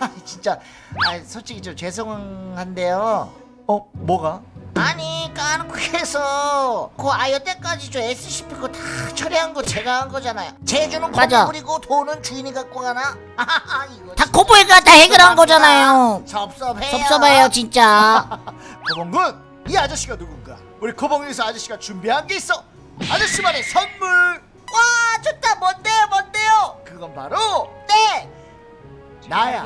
아, 진짜 아, 솔직히 좀 죄송한데요 어 뭐가? 아니 까놓고 해서 그 아이어 때까지 저 SCP 거다 처리한 거 제가 한 거잖아요 제주는 맞아. 건물이고 돈은 주인이 갖고 가나? 아하하 이거 다 코봉이가 다 해결한 거잖아요 섭섭해요 섭섭해요 진짜 고봉군 이 아저씨가 누군가? 우리 고봉에서 아저씨가 준비한 게 있어. 아저씨만의 선물. 와 좋다 뭔데요 뭔데요 그건 바로 네 나야.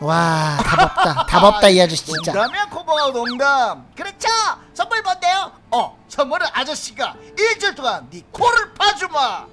와 답없다 답없다 이 아저씨 진짜 농담이야 고봉아 농담. 그렇죠 선물 뭔데요? 어 선물은 아저씨가 일주일 동안 네 코를 파주마.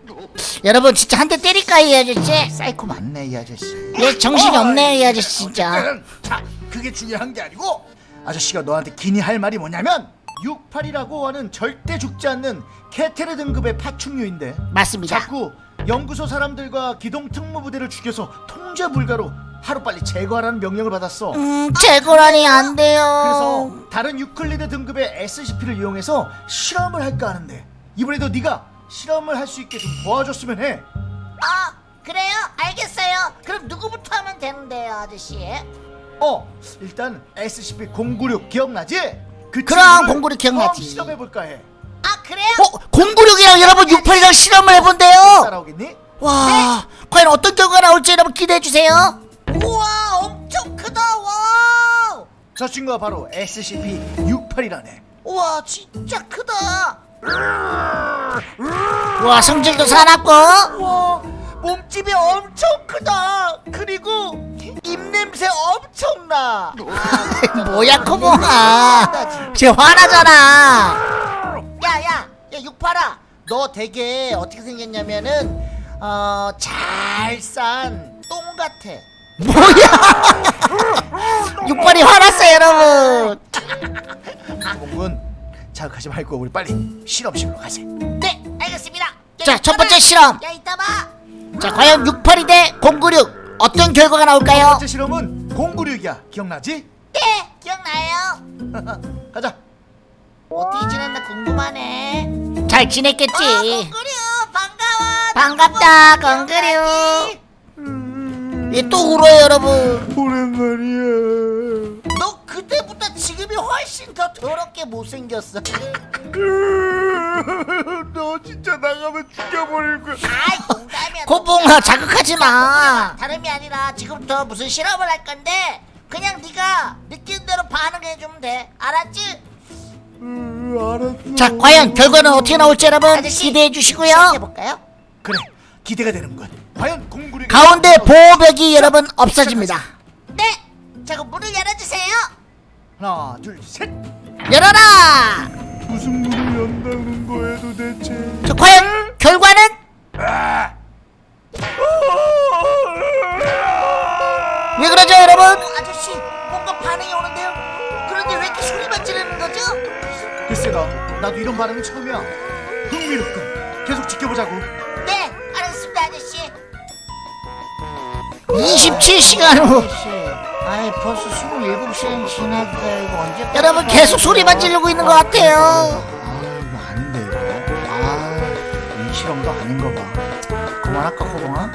여러분 진짜 한 대 때릴까 이 아저씨 사이코 맞네 이 아저씨. 얘 정신이 없네 이 아저씨 진짜 자 그게 중요한 게 아니고 아저씨가 너한테 긴히 할 말이 뭐냐면 682라고 하는 절대 죽지 않는 케테르 등급의 파충류인데 맞습니다 자꾸 연구소 사람들과 기동 특무부대를 죽여서 통제 불가로 하루빨리 제거하라는 명령을 받았어 음 제거라니 안 돼요 그래서 다른 유클리드 등급의 SCP를 이용해서 실험을 할까 하는데 이번에도 네가 실험을 할 수 있게 좀 도와줬으면 해 아 그래요? 알겠어요 그럼 누구부터 하면 되는데요 아저씨? 어, 일단 SCP-096 기억나지? 그 그럼 친구를 096 기억나지. 실험해볼까 해 아 그래요? 어? 096이랑 여러분 68이랑 실험을 해본대요 따라오겠니? 와 과연 어떤 결과가 나올지 여러분 기대해주세요 우와 엄청 크다 와 저 친구가 바로 SCP-68이라네. 우와 진짜 크다. 와 성질도 사납고. 우와 몸집이 엄청 크다. 그리고 입냄새 엄청나. 뭐야 코봉아 쟤 화나잖아. 야야 야 육팔아. 너 되게 어떻게 생겼냐면은 어 잘 싼 똥 같아 뭐야? 육발이 화났어요 여러분. 공군 자극하지 말고 우리 빨리 실험실로 가세. 네 알겠습니다. 야, 자, 첫 번째 봐. 실험. 야 이따 봐. 자 과연 682대096 어떤 결과가 첫 나올까요? 번째 실험은 096이야. 기억나지? 네 기억나요. 가자. 어떻게 지냈나 궁금하네. 잘어 지냈겠지? 건그류 반가워. 반갑다 건그류 얘또 울어요 여러분. 오랜만이야. 너 그때보다 지금이 훨씬 더 더럽게 못생겼어. 너 진짜 나가면 죽여버릴 거야. 아이 농담이야. 코봉아 자극하지 마. 다름이 아니라 지금부터 무슨 실험을 할 건데 그냥 네가 느낀 대로 반응해주면 돼. 알았지? 알았어. 자 과연 결과는 어떻게 나올지 여러분 아저씨, 기대해 주시고요. 시작해볼까요? 그래 기대가 되는군 과연 096이 가운데 보호벽이 여러분 없어집니다. 네자 그럼 문을 열어주세요. 하나 둘 셋. 열어라! 무슨 문을 연다는 거야 도대체? 자 과연 결과는? 왜 그러죠 여러분? 아저씨 뭔가 반응이 오는데요? 그런데 왜 이렇게 소리만 지르는 거죠? 글쎄다 나도 이런 반응은 처음이야. 흥미롭군. 계속 지켜보자고 27시간 후. 아이 벌써 27시간 지났어요 이거 언제 여러분 계속 소리만 지르고 있는 것 같아요. 아 이거 아닌데 이거. 아이 실험도 아닌 거봐. 그만할까 코봉아?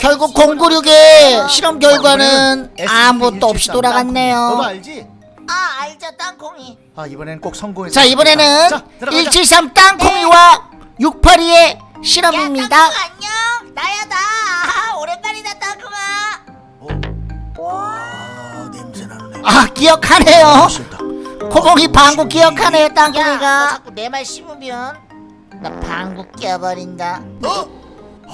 결국 096의 실험 결과는 아무것도 없이 너도 돌아갔네요. 알지? 아 알죠 땅콩이. 아 이번엔 꼭 성공했어 자 이번에는 자, 들어가자. 173 땅콩이와 682의 실험입니다. 야 안녕. 나야 나. 아, 오랜만이다 땅콩아 아 냄새 나네. 아 기억하네요. 싫다. 코봉이 방구 기억하네요 야너 땅콩이가 자꾸 내 말 씹으면 나 방구 껴버린다. 어?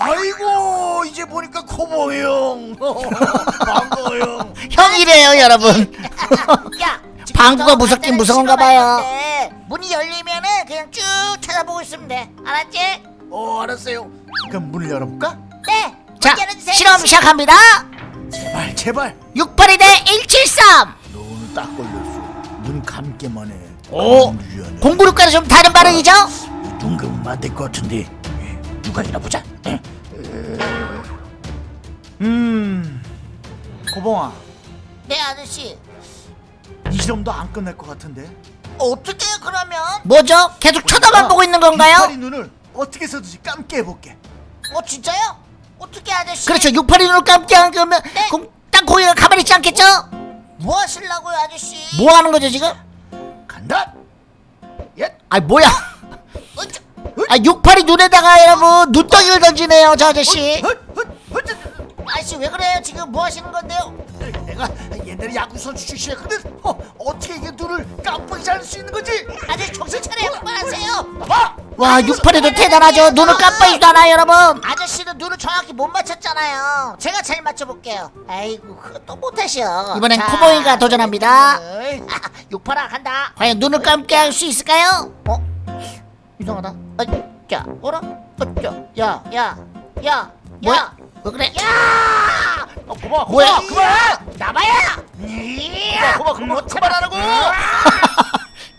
아이고 이제 보니까 코봉이 형. 반가워 형. 형이래요 여러분. 야 방구가 무섭긴 무서운가 봐요. 문이 열리면은 그냥 쭉 쳐다보고 있으면 돼. 알았지? 어 알았어요. 그럼 문을 열어볼까? 네. 자문 열어주세요. 실험 시작합니다. 제발 제발. 682 대173 너 오늘 딱 걸렸어. 눈 감기만 해. 오 유연해 096과는 좀 다른 반응이죠? 눈 감으면 안될것 같은데. 누가 이나 보자. 음 고봉아. 네 아저씨 이 실험도 안 끝날 것 같은데 어떻게 그러면 뭐죠? 계속 쳐다만 보고 있는 건가요? 이파리 눈을 어떻게 해서든지 감게 해볼게 어 진짜요? 어떻게 아저씨 그렇죠 682 눈을 감게 안 그러면 네. 공- 땅콩이가 가만히 있지 않겠죠? 뭐 하실라고요 아저씨 뭐 하는 거죠 지금? 간다 예아 뭐야 어쩌... 아682 눈에다가 여러분 눈덩이를 던지네요 저 아저씨. 아저씨 왜 그래요 지금 뭐 하시는 건데요? 내가 옛날에 야구 선수 출신이었거든. 어, 어떻게 이게 눈을 깜빡이지 않을 수 있는 거지? 아저씨 정신 차려요 그만하세요. 봐와 682도 대단하죠. 눈을 깜빡이지도 않아요 여러분. 아저씨는 눈을 정확히 못 맞췄잖아요. 제가 잘 맞춰볼게요. 아이고 또 못하셔. 이번엔 자, 코보이가 도전합니다. 아, 육파라 간다. 과연 눈을 감게 할수 있을까요? 어? 이상하다. 어짜 어라? 어짜 야야 야 뭐야? 왜 그래? 야! 어, 고마? 고마 그만 나봐야! 고마 고마 그만하라고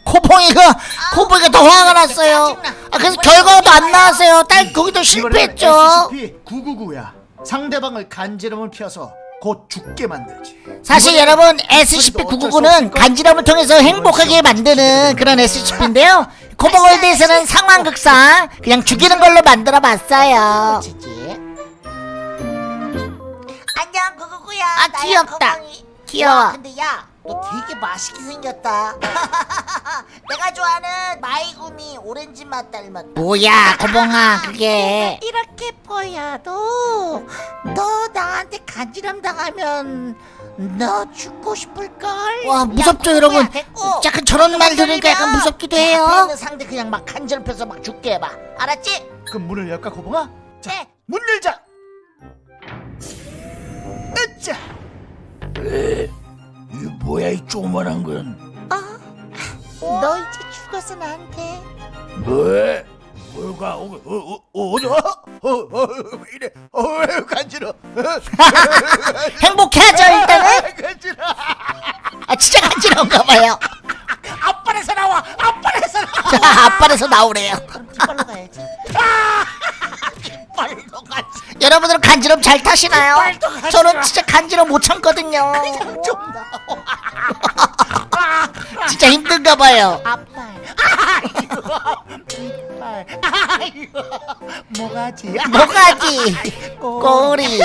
코봉이가 코봉이가 더 화가 났어요. 아 그래서 결과도 안 나왔어요. 딸 거기도 실패했죠. SCP-999야 상대방을 간지럼을 피워서 곧 죽게 만들지 사실 여러분 SCP-999는 간지럼을 통해서 행복하게 만드는 그런 SCP인데요. 코봉월드에서는 상황극상 그냥 죽이는 걸로 만들어 봤어요. 안녕 구구구야 아, 나야, 귀엽다. 거봉이. 귀여워. 야, 근데 야 너 되게 맛있게 생겼다 내가 좋아하는 마이구미 오렌지 맛 닮았다 뭐야 코봉아 그게 이렇게 보여도 너 나한테 간지럼 당하면 너 죽고 싶을걸 와 무섭죠 야, 여러분. 됐고. 약간 저런 말 들으니까 약간 무섭기도 해요. 상대 그냥 막 간지럽혀서 막 죽게 해봐 알았지? 그럼 문을 열까 고봉아? 자, 네. 문 열자 으짜 이 뭐야 이 조그만한 건? 너 이제 죽어서 나한테. 뭐해? 뭐가 어, 어, 어, 어, 어, 어, 어, 왜 이래? 어, 왜 간지러? 행복해하죠 일단은. 간지러. 아 진짜 간지러운가 봐요. 앞발에서 나와 앞발에서 나와. 자 앞발에서 나오래요. 뒷발로 가야지 같이 여러분들은 간지럼 잘 타시나요? 저는 진짜 간지럼 못 참거든요. 좀 진짜 힘든가 봐요. 앞발 뒷발 뭐가지 뭐가지? 꼬리.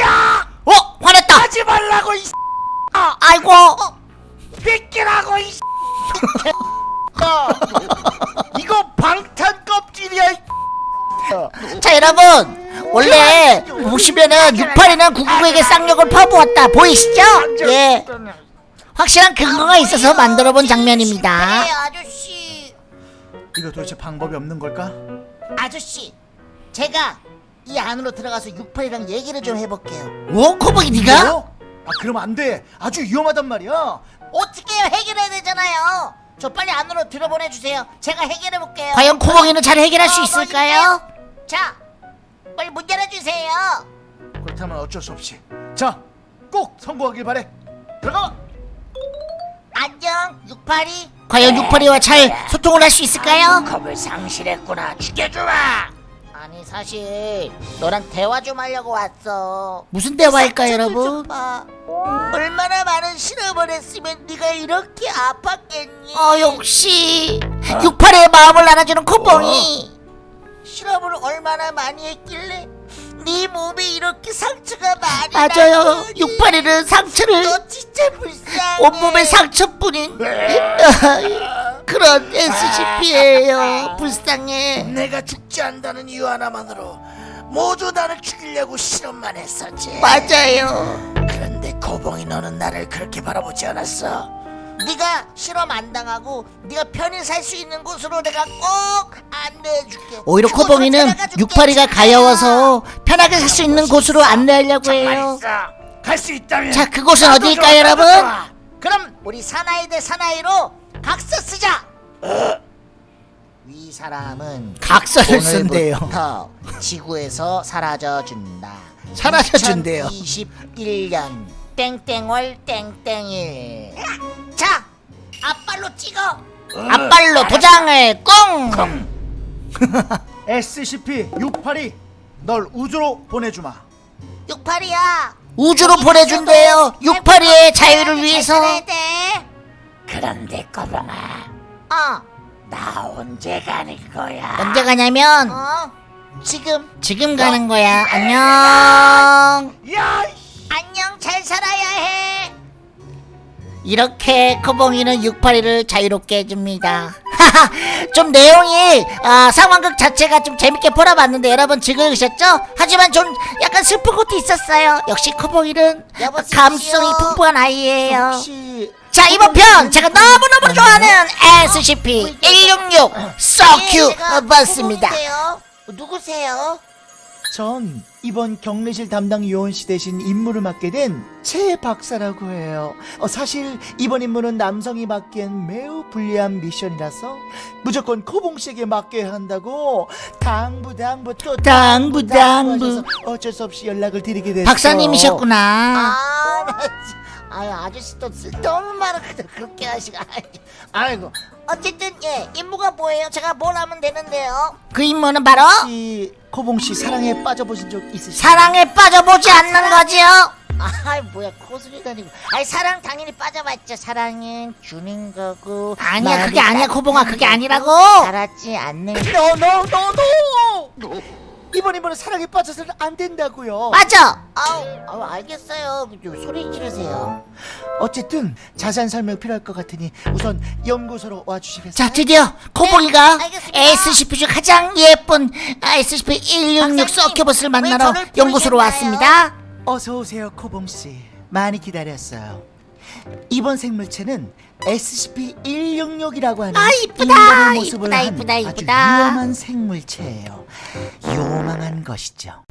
야 어 화냈다. 하지 말라고 이 아이고. 뺏기라고 이 이거 방탄 껍질이야 이 자 여러분 원래 보시면은 682는 999에게 쌍욕을 퍼부었다 보이시죠? 예. 확실한 근거가 있어서 만들어본 장면입니다. 그래요 아저씨 이거 도대체 방법이 없는 걸까? 아저씨 제가 이 안으로 들어가서 68이랑 얘기를 좀 해볼게요 뭐 코봉이 네가? 뭐? 아 그럼 안 돼. 아주 위험하단 말이야. 어떻게 해요 해결해야 되잖아요 저 빨리 안으로 들어보내주세요 제가 해결해볼게요 과연 코봉이는 잘 해결할 수 어, 있을까요? 자 빨리 문 열어주세요 그렇다면 어쩔 수 없이. 자, 꼭 성공하길 바래. 들어가. 안녕 682 과연 682와 잘 소통을 할 수 있을까요? 겁을 상실했구나 죽여주마 아니 사실 너랑 대화 좀 하려고 왔어. 무슨 대화일까요 상처를 여러분? 얼마나 많은 실험을 했으면 네가 이렇게 아팠겠니? 어 역시. 682의 마음을 알아주는 코봉이. 실험을 얼마나 많이 했길래 네 몸에 이렇게 상처가 많이 맞아요. 682는 상처를 너 진짜 불쌍해. 온몸에 상처뿐인 그런 SCP예요. 불쌍해. 내가 죽지 않는다는 이유 하나만으로 모두 나를 죽이려고 실험만 했었지. 맞아요. 그런데 코봉이 너는 나를 그렇게 바라보지 않았어? 네가 실험 안 당하고 네가 편히 살 수 있는 곳으로 내가 꼭 안내해줄게. 오히려 코봉이는. 682가 가여워서 편하게 살 수 있는 곳으로 안내하려고 해요. 갈 수 있다면. 자 그곳은 어디일까요 여러분? 그럼 우리 사나이 대 사나이로 각서 쓰자. 위 사람은 각서를 쓴대요 오늘부터 지구에서 사라져 준다. 사라져 준대요. 2021년 땡땡월 땡땡일. 자 앞발로 찍어. 앞발로 도장을 꽁. SCP-682, 널 우주로 보내주마. 68이야. 우주로 보내준대요. 682의 자유를 위해서 그런데 꼬봉아. 어. 나 언제 가는 거야? 언제 가냐면 어? 지금 지금 가는 거야. 안녕. 야! 안녕 잘 살아야 해. 이렇게 코봉이는 682를 자유롭게 해줍니다. 좀 내용이 아, 상황극 자체가 좀 재밌게 보러봤는데 여러분 즐거우셨죠? 하지만 좀 약간 슬픈 것도 있었어요. 역시 코봉이는 여보세요? 감수성이 풍부한 아이예요. 혹시 자 이번 편 제가 너무너무 좋아하는 SCP-166 예, 쏘큐 제가 봤습니다 누구세요? 전 이번 격리실 담당 요원 씨 대신 임무를 맡게 된 최 박사라고 해요. 어, 사실 이번 임무는 남성이 맡기엔 매우 불리한 미션이라서 무조건 코봉 씨에게 맡겨야 한다고 당부 당부 또 당부, 당부. 하셔서 어쩔 수 없이 연락을 드리게 됐어요. 박사님이셨구나 아, 아유 아저씨 또 쓸데없는 말을 그냥 그렇게 하시고. 아이고. 어쨌든 예 임무가 뭐예요? 제가 뭘 하면 되는데요? 그 임무는 바로 혹시 코봉 씨 사랑에 빠져보신 적 있으신가요? 사랑에 빠져보지 않는 거지요. 아 뭐야 코술이 다니고. 아니 사랑 당연히 빠져봤죠. 사랑은 주는 거고. 아니야 그게 아니야 코봉아. 그게 아니라고. 살았지 않는 no! 이번 임무는 사랑에 빠져서는 안 된다고요. 맞아 아우, 아우 알겠어요 좀 소리 지르세요 어쨌든 자세한 설명 필요할 것 같으니 우선 연구소로 와주시겠어요? 자 드디어 코봉이가 네. SCP 중 가장 예쁜 SCP-166 박사님, 서큐버스를 왜 만나러 연구소로? 왔습니다 어서 오세요, 코봉 씨. 많이 기다렸어요. 이번 생물체는 SCP-166이라고 하는 아, 이쁘다, 인간의 모습을 이쁘다, 한 이쁘다, 아주 이쁘다. 위험한 생물체예요. 요망한 것이죠.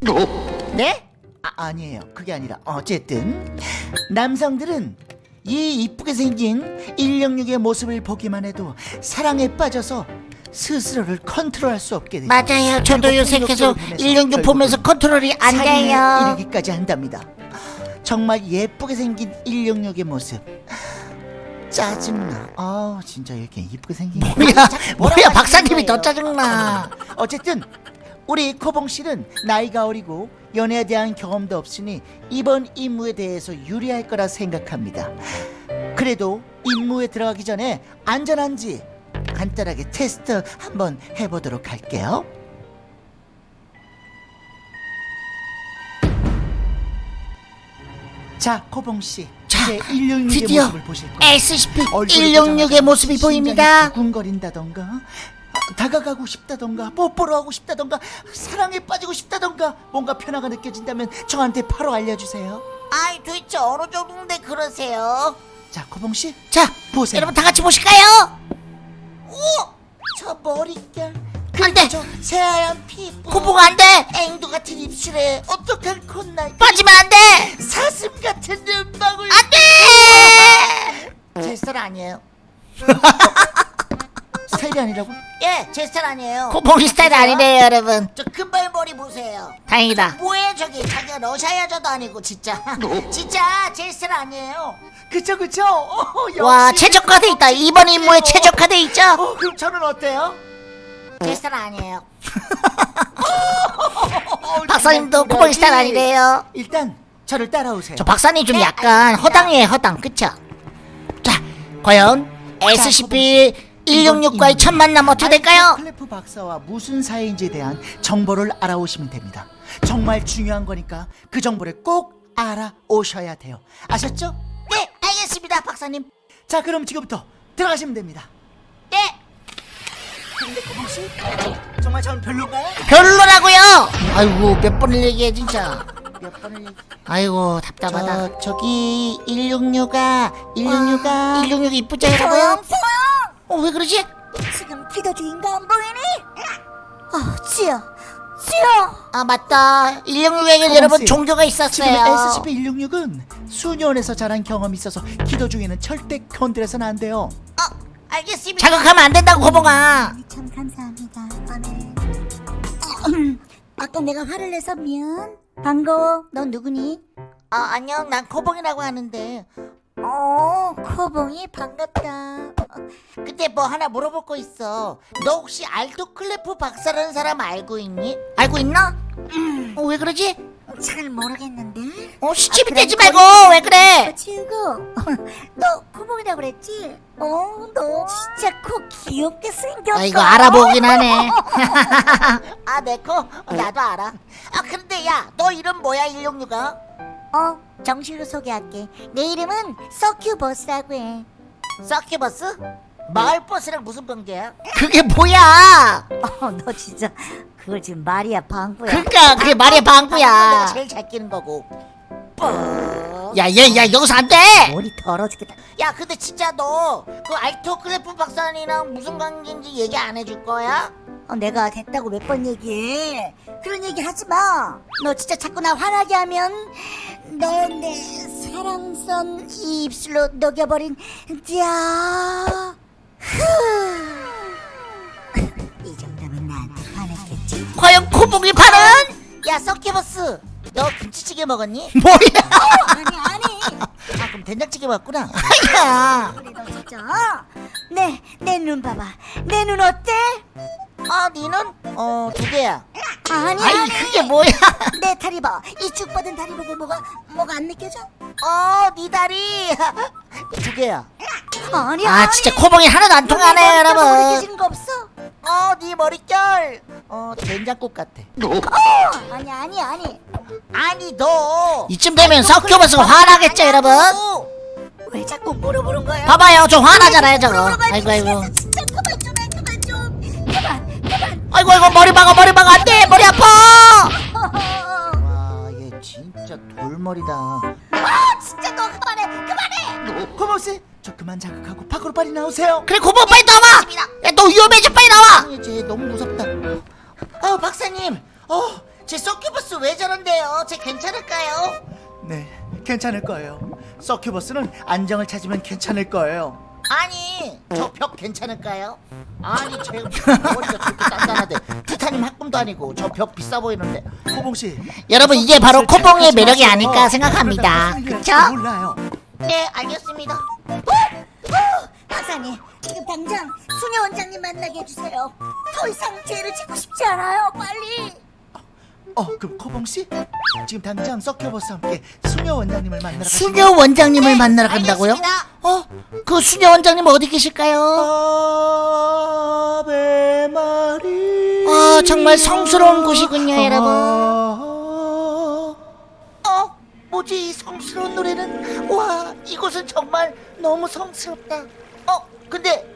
네? 아, 아니에요. 그게 아니라 어쨌든 남성들은 이 이쁘게 생긴 166의 모습을 보기만 해도 사랑에 빠져서 스스로를 컨트롤할 수 없게 되죠. 맞아요 저도 요새 계속 폭력적으로 인해서 166 보면서 컨트롤이 안 돼요 이르기까지 한답니다. 정말 예쁘게 생긴 166의 모습. 짜증나. 아 진짜 이렇게 이쁘게 생긴. 뭐야 뭐야 박사님이 더? 짜증나 어쨌든 우리 코봉 씨는 나이가 어리고 연애에 대한 경험도 없으니 이번 임무에 대해서 유리할 거라 생각합니다. 그래도 임무에 들어가기 전에 안전한지 간단하게 테스트 한번 해보도록 할게요. 자, 코봉 씨. 자, 이제 166의 드디어 모습을 보실 거예요. SCP-166의 모습이 보입니다 두근거린다던가 어, 다가가고 싶다던가 뽀뽀를 하고 싶다던가 사랑에 빠지고 싶다던가 뭔가 변화가 느껴진다면 저한테 바로 알려주세요 아이 도대체 어느 정도인데 그러세요? 자 코봉 씨 자 보세요 여러분 다 같이 보실까요? 저 머릿결 그 안돼. 저 새하얀 피부 코봉아 안돼. 앵두 같은 입술에 어떡한 콧날 빠지면 안돼. 사슴 같은 눈망울. 안돼. 제 스타일 아니에요. 스타일이 아니라고? 예, 제 스타일 아니에요. 코봉이 스타일 아니래요 여러분. 저 금발 머리 보세요. 다행이다. 뭐예요 저기. 자기가 러시아 여자도 아니고 진짜. 진짜 제 스타일 아니에요. 그쵸 그쵸? 어, 와 최적화돼 있다. 이번 임무에 최적화돼 있죠? 어, 그럼 저는 어때요? 제 스타일 아니에요 박사님도 코봉이 스타일 아니래요 일단 저를 따라오세요 저 박사님 좀 네, 약간 알겠습니다. 허당이에요 허당 그쵸? 자 과연 SCP-166과의 첫 만남 어떻게 될까요? 클레프 박사와 무슨 사이인지에 대한 정보를 알아오시면 됩니다. 정말 중요한 거니까 그 정보를 꼭 알아오셔야 돼요. 아셨죠? 네, 알겠습니다, 박사님. 자, 그럼 지금부터 들어가시면 됩니다. 네. 근데 고봉 씨, 정말 저는 별로인가요? 별로라고요 아이고 몇 번을 얘기해 진짜 몇 번을 얘기... 아이고 답답하다 저 저기 166가 166가 166 이쁘죠 여러분? 소영 소영 어왜 그러지? 지금 기도 중인가 안 보이니? 아 지여 지여 아 맞다 166에게 여러분 씨, 종교가 지금 있었어요 SCP-166은 수년에서 자란 경험이 있어서 기도 중에는 절대 건드려서는 안 돼요. 어, 알겠습니다 자극하면 안 된다고 고봉아 참 감사합니다 아멘 아까 내가 화를 내서 미안 반가워 넌 누구니? 아 안녕, 난 코봉이라고 하는데 어 코봉이 반갑다 근데 뭐 하나 물어볼 거 있어. 너 혹시 알도 클레프 박사라는 사람 알고 있니? 알고 있나? 어왜 그러지? 잘 모르겠는데 어 시집이 아, 되지 그럼 말고 왜 그래 치우고 너 코봉이라고 그랬지? 어 너 진짜 코 귀엽게 생겼어 아 이거 알아보긴 하네 아, 내 코? 어, 나도 알아. 아, 근데 야, 너 이름 뭐야, 166아? 어 정식으로 소개할게 내 이름은 서큐버스라고 해 서큐버스? 마을버스랑 무슨 관계야? 그게 뭐야 어, 너 진짜 그걸 지금 말이야 방구야. 그니까 그게 말이야 내가 방구야 제일 잘 끼는 거고. 뻑. 야얘야 여기서 안 돼 머리 더러 죽겠다. 야, 근데 진짜 너 그 알토 클레프 박사님이랑 무슨 관계인지 얘기 안 해줄 거야? 어, 내가 됐다고 몇 번 얘기해. 그런 얘기 하지 마. 너 진짜 자꾸 나 화나게 하면 너 내 사랑선 이 입술로 녹여버린 야. 이 과연 코봉이 반은 야, 서큐버스. 너 김치찌개 먹었니? 뭐야 아니 아니. 아, 그럼 된장찌개 먹었구나. 야 그래 너 진짜. 내내 눈 봐봐. 내 눈 어때? 아, 니는? 어, 두 개야. 아니 아이 아니. 그게 뭐야 내 다리 봐. 이쭉 뻗은 다리 보고 뭐가 뭐가 안 느껴져? 어, 니 다리. 두 개야. 아니 아 아니. 진짜 코봉이 하나도 안 통하네 여러분 거 없어? 어, 네 머릿결. 어, 된장국 같아. 어, 아니 아니 아니. 아니, 너. 이쯤 되면 석교버스가 화나겠죠 여러분 왜 자꾸 물어보는 거야? 봐봐요 저 화나잖아요 저거. 아이고 아이고 진짜 그만 좀 해, 그만 좀. 그만 그만. 아이고 아이고 머리 박아 머리 박아 안 돼 머리 아파 진짜 돌머리다. 아 진짜 너 그만해 그만해. 고모씨, 저 그만 자극하고 밖으로 빨리 나오세요. 그래 고봉 빨리 나와 야 너 위험해져 빨리 나와 쟤 너무 무섭다. 어, 박사님. 어, 제 서큐버스 왜 저런데요? 쟤 괜찮을까요? 네, 괜찮을 거예요. 서큐버스는 안정을 찾으면 괜찮을 거예요. 아니, 저 벽 괜찮을까요? 아니, 제 머리가 그렇게 단단하대. 티타늄 합금도 아니고 저 벽 비싸 보이는데. 호봉 씨. 여러분 이게 바로 코봉의 매력이. 아닐까 생각합니다 그쵸? 몰라요. 네, 알겠습니다. 어, 박사님 지금 당장 수녀 원장님 만나게 해주세요. 더 이상 죄를 짓고 싶지 않아요. 빨리. 어, 그럼 코봉 씨? 지금 당장 서큐버스와 함께 수녀 원장님을 만나러. 수녀 원장님을 만나러 간다고요? 알겠습니다. 어? 그 수녀 원장님 어디 계실까요? 아베 마리. 아 정말 성스러운 곳이군요 여러분 어, 뭐지 이 성스러운 노래는? 와, 이곳은 정말 너무 성스럽다. 어, 근데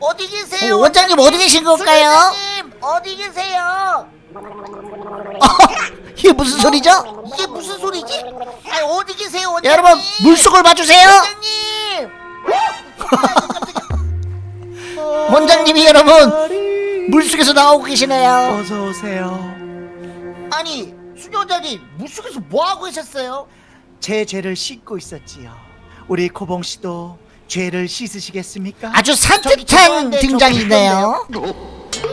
어디 계세요? 어, 원장님 어디 계신 걸까요? 원장님 어디 계세요? 이게 무슨 소리죠? 이게 무슨 소리지? 아, 어디 계세요, 원장님? 여러분 물속을 봐주세요 원장님. 원장님이 여러분 물속에서 나오고 계시네요 어서 오세요. 아니 수녀자님 물속에서 뭐 하고 계셨어요? 제 죄를 씻고 있었지요. 우리 코봉 씨도 죄를 씻으시겠습니까? 아주 산뜻한 등장이네요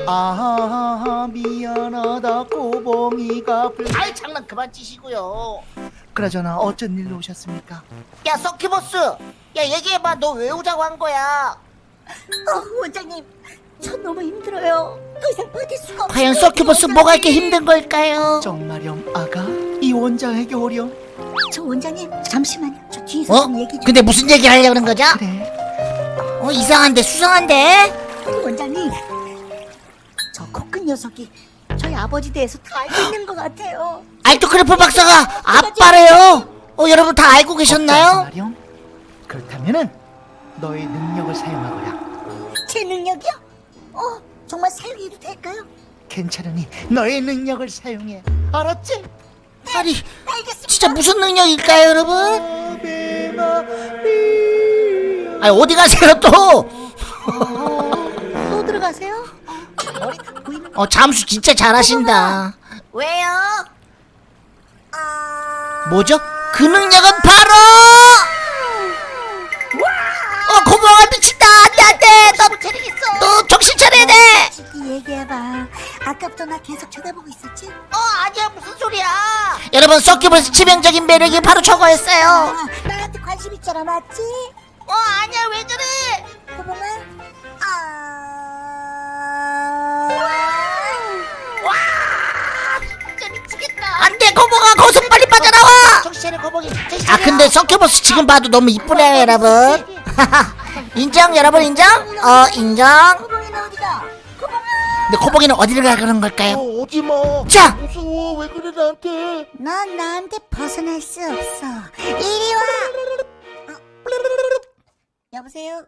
아 미안하다 코봉이가 불... 아이 장난 그만 치시고요 그러잖아 어쩐 일로 오셨습니까? 야 서큐버스 야 얘기해봐 너 왜 오자고 한 거야 어, 원장님, 저 너무 힘들어요. 더 이상 버틸 수가 없어요. 과연 서큐버스 뭐가 이렇게 힘든 걸까요 정말영 아가 이 원장에게 오렴 저 원장님, 잠시만요. 저 뒤에서 어? 좀 얘기 좀. 근데 무슨 얘기를 하려고 그런 거죠? 그래 어 이상한데 수상한데 녀석이 저희 아버지 대해서 다 알고 있는 것 같아요. 알토크래프 박사가 아빠래요 어 여러분 다 알고 계셨나요? 마령 그렇다면은 너의 능력을 사용하거라 제 능력이요? 어, 정말 사용해도 될까요? 괜찮으니 너의 능력을 사용해 알았지? 아니 알겠습니다. 진짜 무슨 능력일까요 여러분? 아 어디 가세요 또? 또 들어가세요? 어 잠수 진짜 잘하신다 왜요? 아... 뭐죠? 그 능력은 바로 어 고마워 미친다 안돼 안돼 너, 너 정신 차려야 돼 솔직히 얘기해봐. 아까부터 나 계속 쳐다보고 있었지? 어 아니야 무슨 소리야 여러분 서큐버스 치명적인 매력이 바로 저거였어요 아, 나한테 관심 있잖아, 맞지? 어 아니야 왜 그래 고봉아? 아... 진짜 미치겠다. 안돼 고모가 거기서 빨리 빠져나와! 정신 차려 거북이. 정신 아 차려. 근데 서큐버스 지금 봐도 너무 이쁘네요 여러분. 인정 여러분 인정? 어 인정! 근데 코봉이는 어디를 가 그런 걸까요? 어, 오지 마? 자! 무서워. 왜 그래 나한테? 넌 나한테 벗어날 수 없어. 이리 와! 어? 여보세요?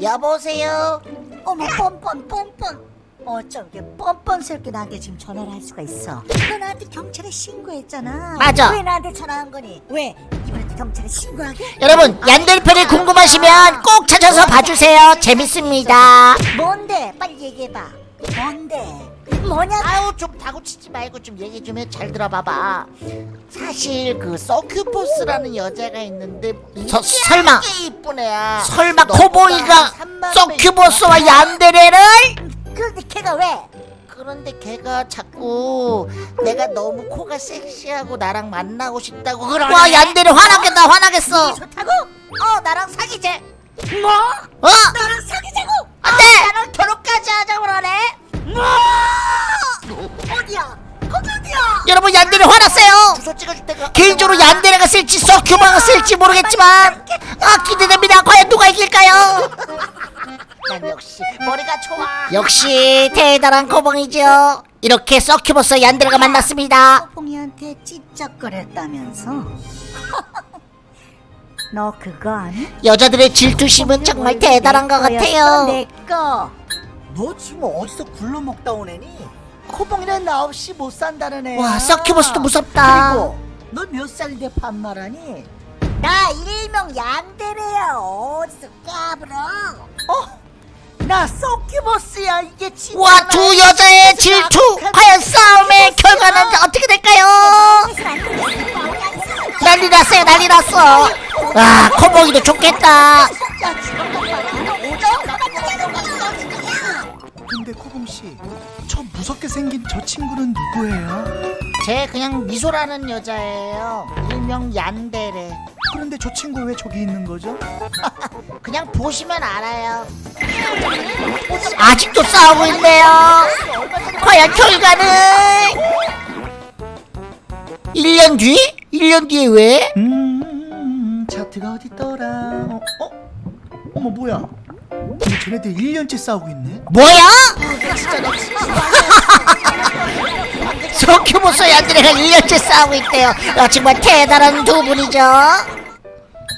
여보세요? 어머 뻔뻔 뻔뻔 어쩜 이렇게 뻔뻔스럽게 나한테 지금 전화를 할 수가 있어 너 나한테 경찰에 신고했잖아 맞아. 왜 나한테 전화한 거니? 왜? 이번에도 경찰에 신고하게? 여러분 얀델편이 궁금하시면 꼭 찾아서 봐주세요 재밌습니다 뭔데? 빨리 얘기해봐 뭔데? 뭐냐고 아유 좀 다구치지 말고 좀 얘기 좀 해 잘 들어봐봐 사실 그 서큐포스라는 여자가 있는데 서- 설마. 꽤 이쁜 애야 설마 너보다 코봉이가 한 3만 서큐버스와 배 얀데레를 그런데 걔가 왜? 그런데 걔가 자꾸 내가 너무 코가 섹시하고 나랑 만나고 싶다고 그러네 와 얀데레 화나겠다 화나겠어 좋다고? 어 나랑 사귀재 뭐? 어? 나랑 사귀자고? 안돼 나랑 결혼까지 하자고 그러네 뭐? 어디야? 여러분 얀데레 화났어요. 개인적으로 얀데레가 쓸지 서큐버가 쓸지 모르겠지만 아 기대됩니다. 과연 누가 이길까요? 난 역시 머리가 좋아. 역시 대단한 코봉이죠. 이렇게 서큐버스와 얀데레가 만났습니다. 봉이한테 찝쩍거렸다면서? 너 그거 아니? 여자들의 질투심은 정말 대단한 것 같아요. 내꺼 너 지금 어디서 굴러먹다 오네니? 코봉이는 나 없이 못 산다는 애야 와 서큐버스도 무섭다 그리고 너 몇 살인데 반말하니? 나 일명 얀데레야 어디서 까불어 어? 나 서큐버스야 이게 진짜 와 두 여자의 질투 과연 싸움의 결과는 어떻게 될까요 난리 났어요 난리 났어 아 코봉이도 좋겠다 근데 코봉씨 저 무섭게 생긴 저 친구는 누구예요? 쟤 그냥 미소라는 여자예요 일명 얀데레 그런데 저 친구 왜 저기 있는 거죠? 그냥 보시면 알아요 아직도 싸우고 있네요 과연 결과는 1년 뒤? 1년 뒤에 왜? 음 차트가 어딨더라 어? 어? 어머 뭐야 근데 쟤네들 1년째 싸우고 있네 뭐야? 서큐보스 얀드레가 1년째 싸우고 있대요 아, 정말 대단한 두 분이죠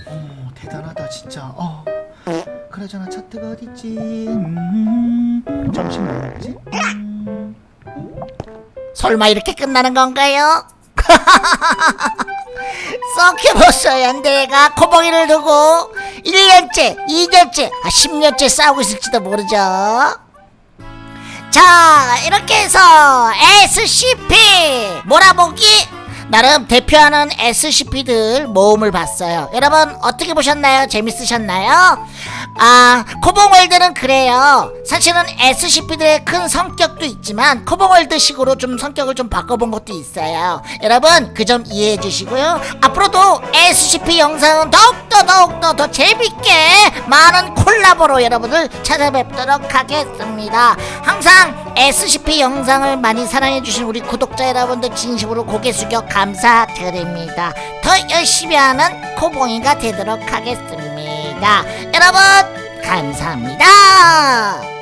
어 대단하다 진짜 어 그러잖아 차트가 어딨지 음 점심 먹지? 음, 설마 이렇게 끝나는 건가요? 서큐보스 연대가. 코봉이를 두고. 1년째, 2년째, 아 10년째 싸우고 있을지도 모르죠. 자 이렇게 해서 SCP 몰아보기. 나름 대표하는 SCP들 모음을 봤어요. 여러분 어떻게 보셨나요? 재밌으셨나요 아 코봉월드는 그래요. 사실은 SCP들의 큰 성격도 있지만 코봉월드식으로 좀 성격을 좀 바꿔본 것도 있어요. 여러분 그 점 이해해 주시고요. 앞으로도 SCP 영상은 더욱더 더욱더 더 재밌게 많은 콜라보로 여러분을 찾아뵙도록 하겠습니다. 항상 SCP 영상을 많이 사랑해 주신 우리 구독자 여러분들 진심으로 고개 숙여 감사드립니다. 더 열심히 하는 코봉이가 되도록 하겠 여러분 감사합니다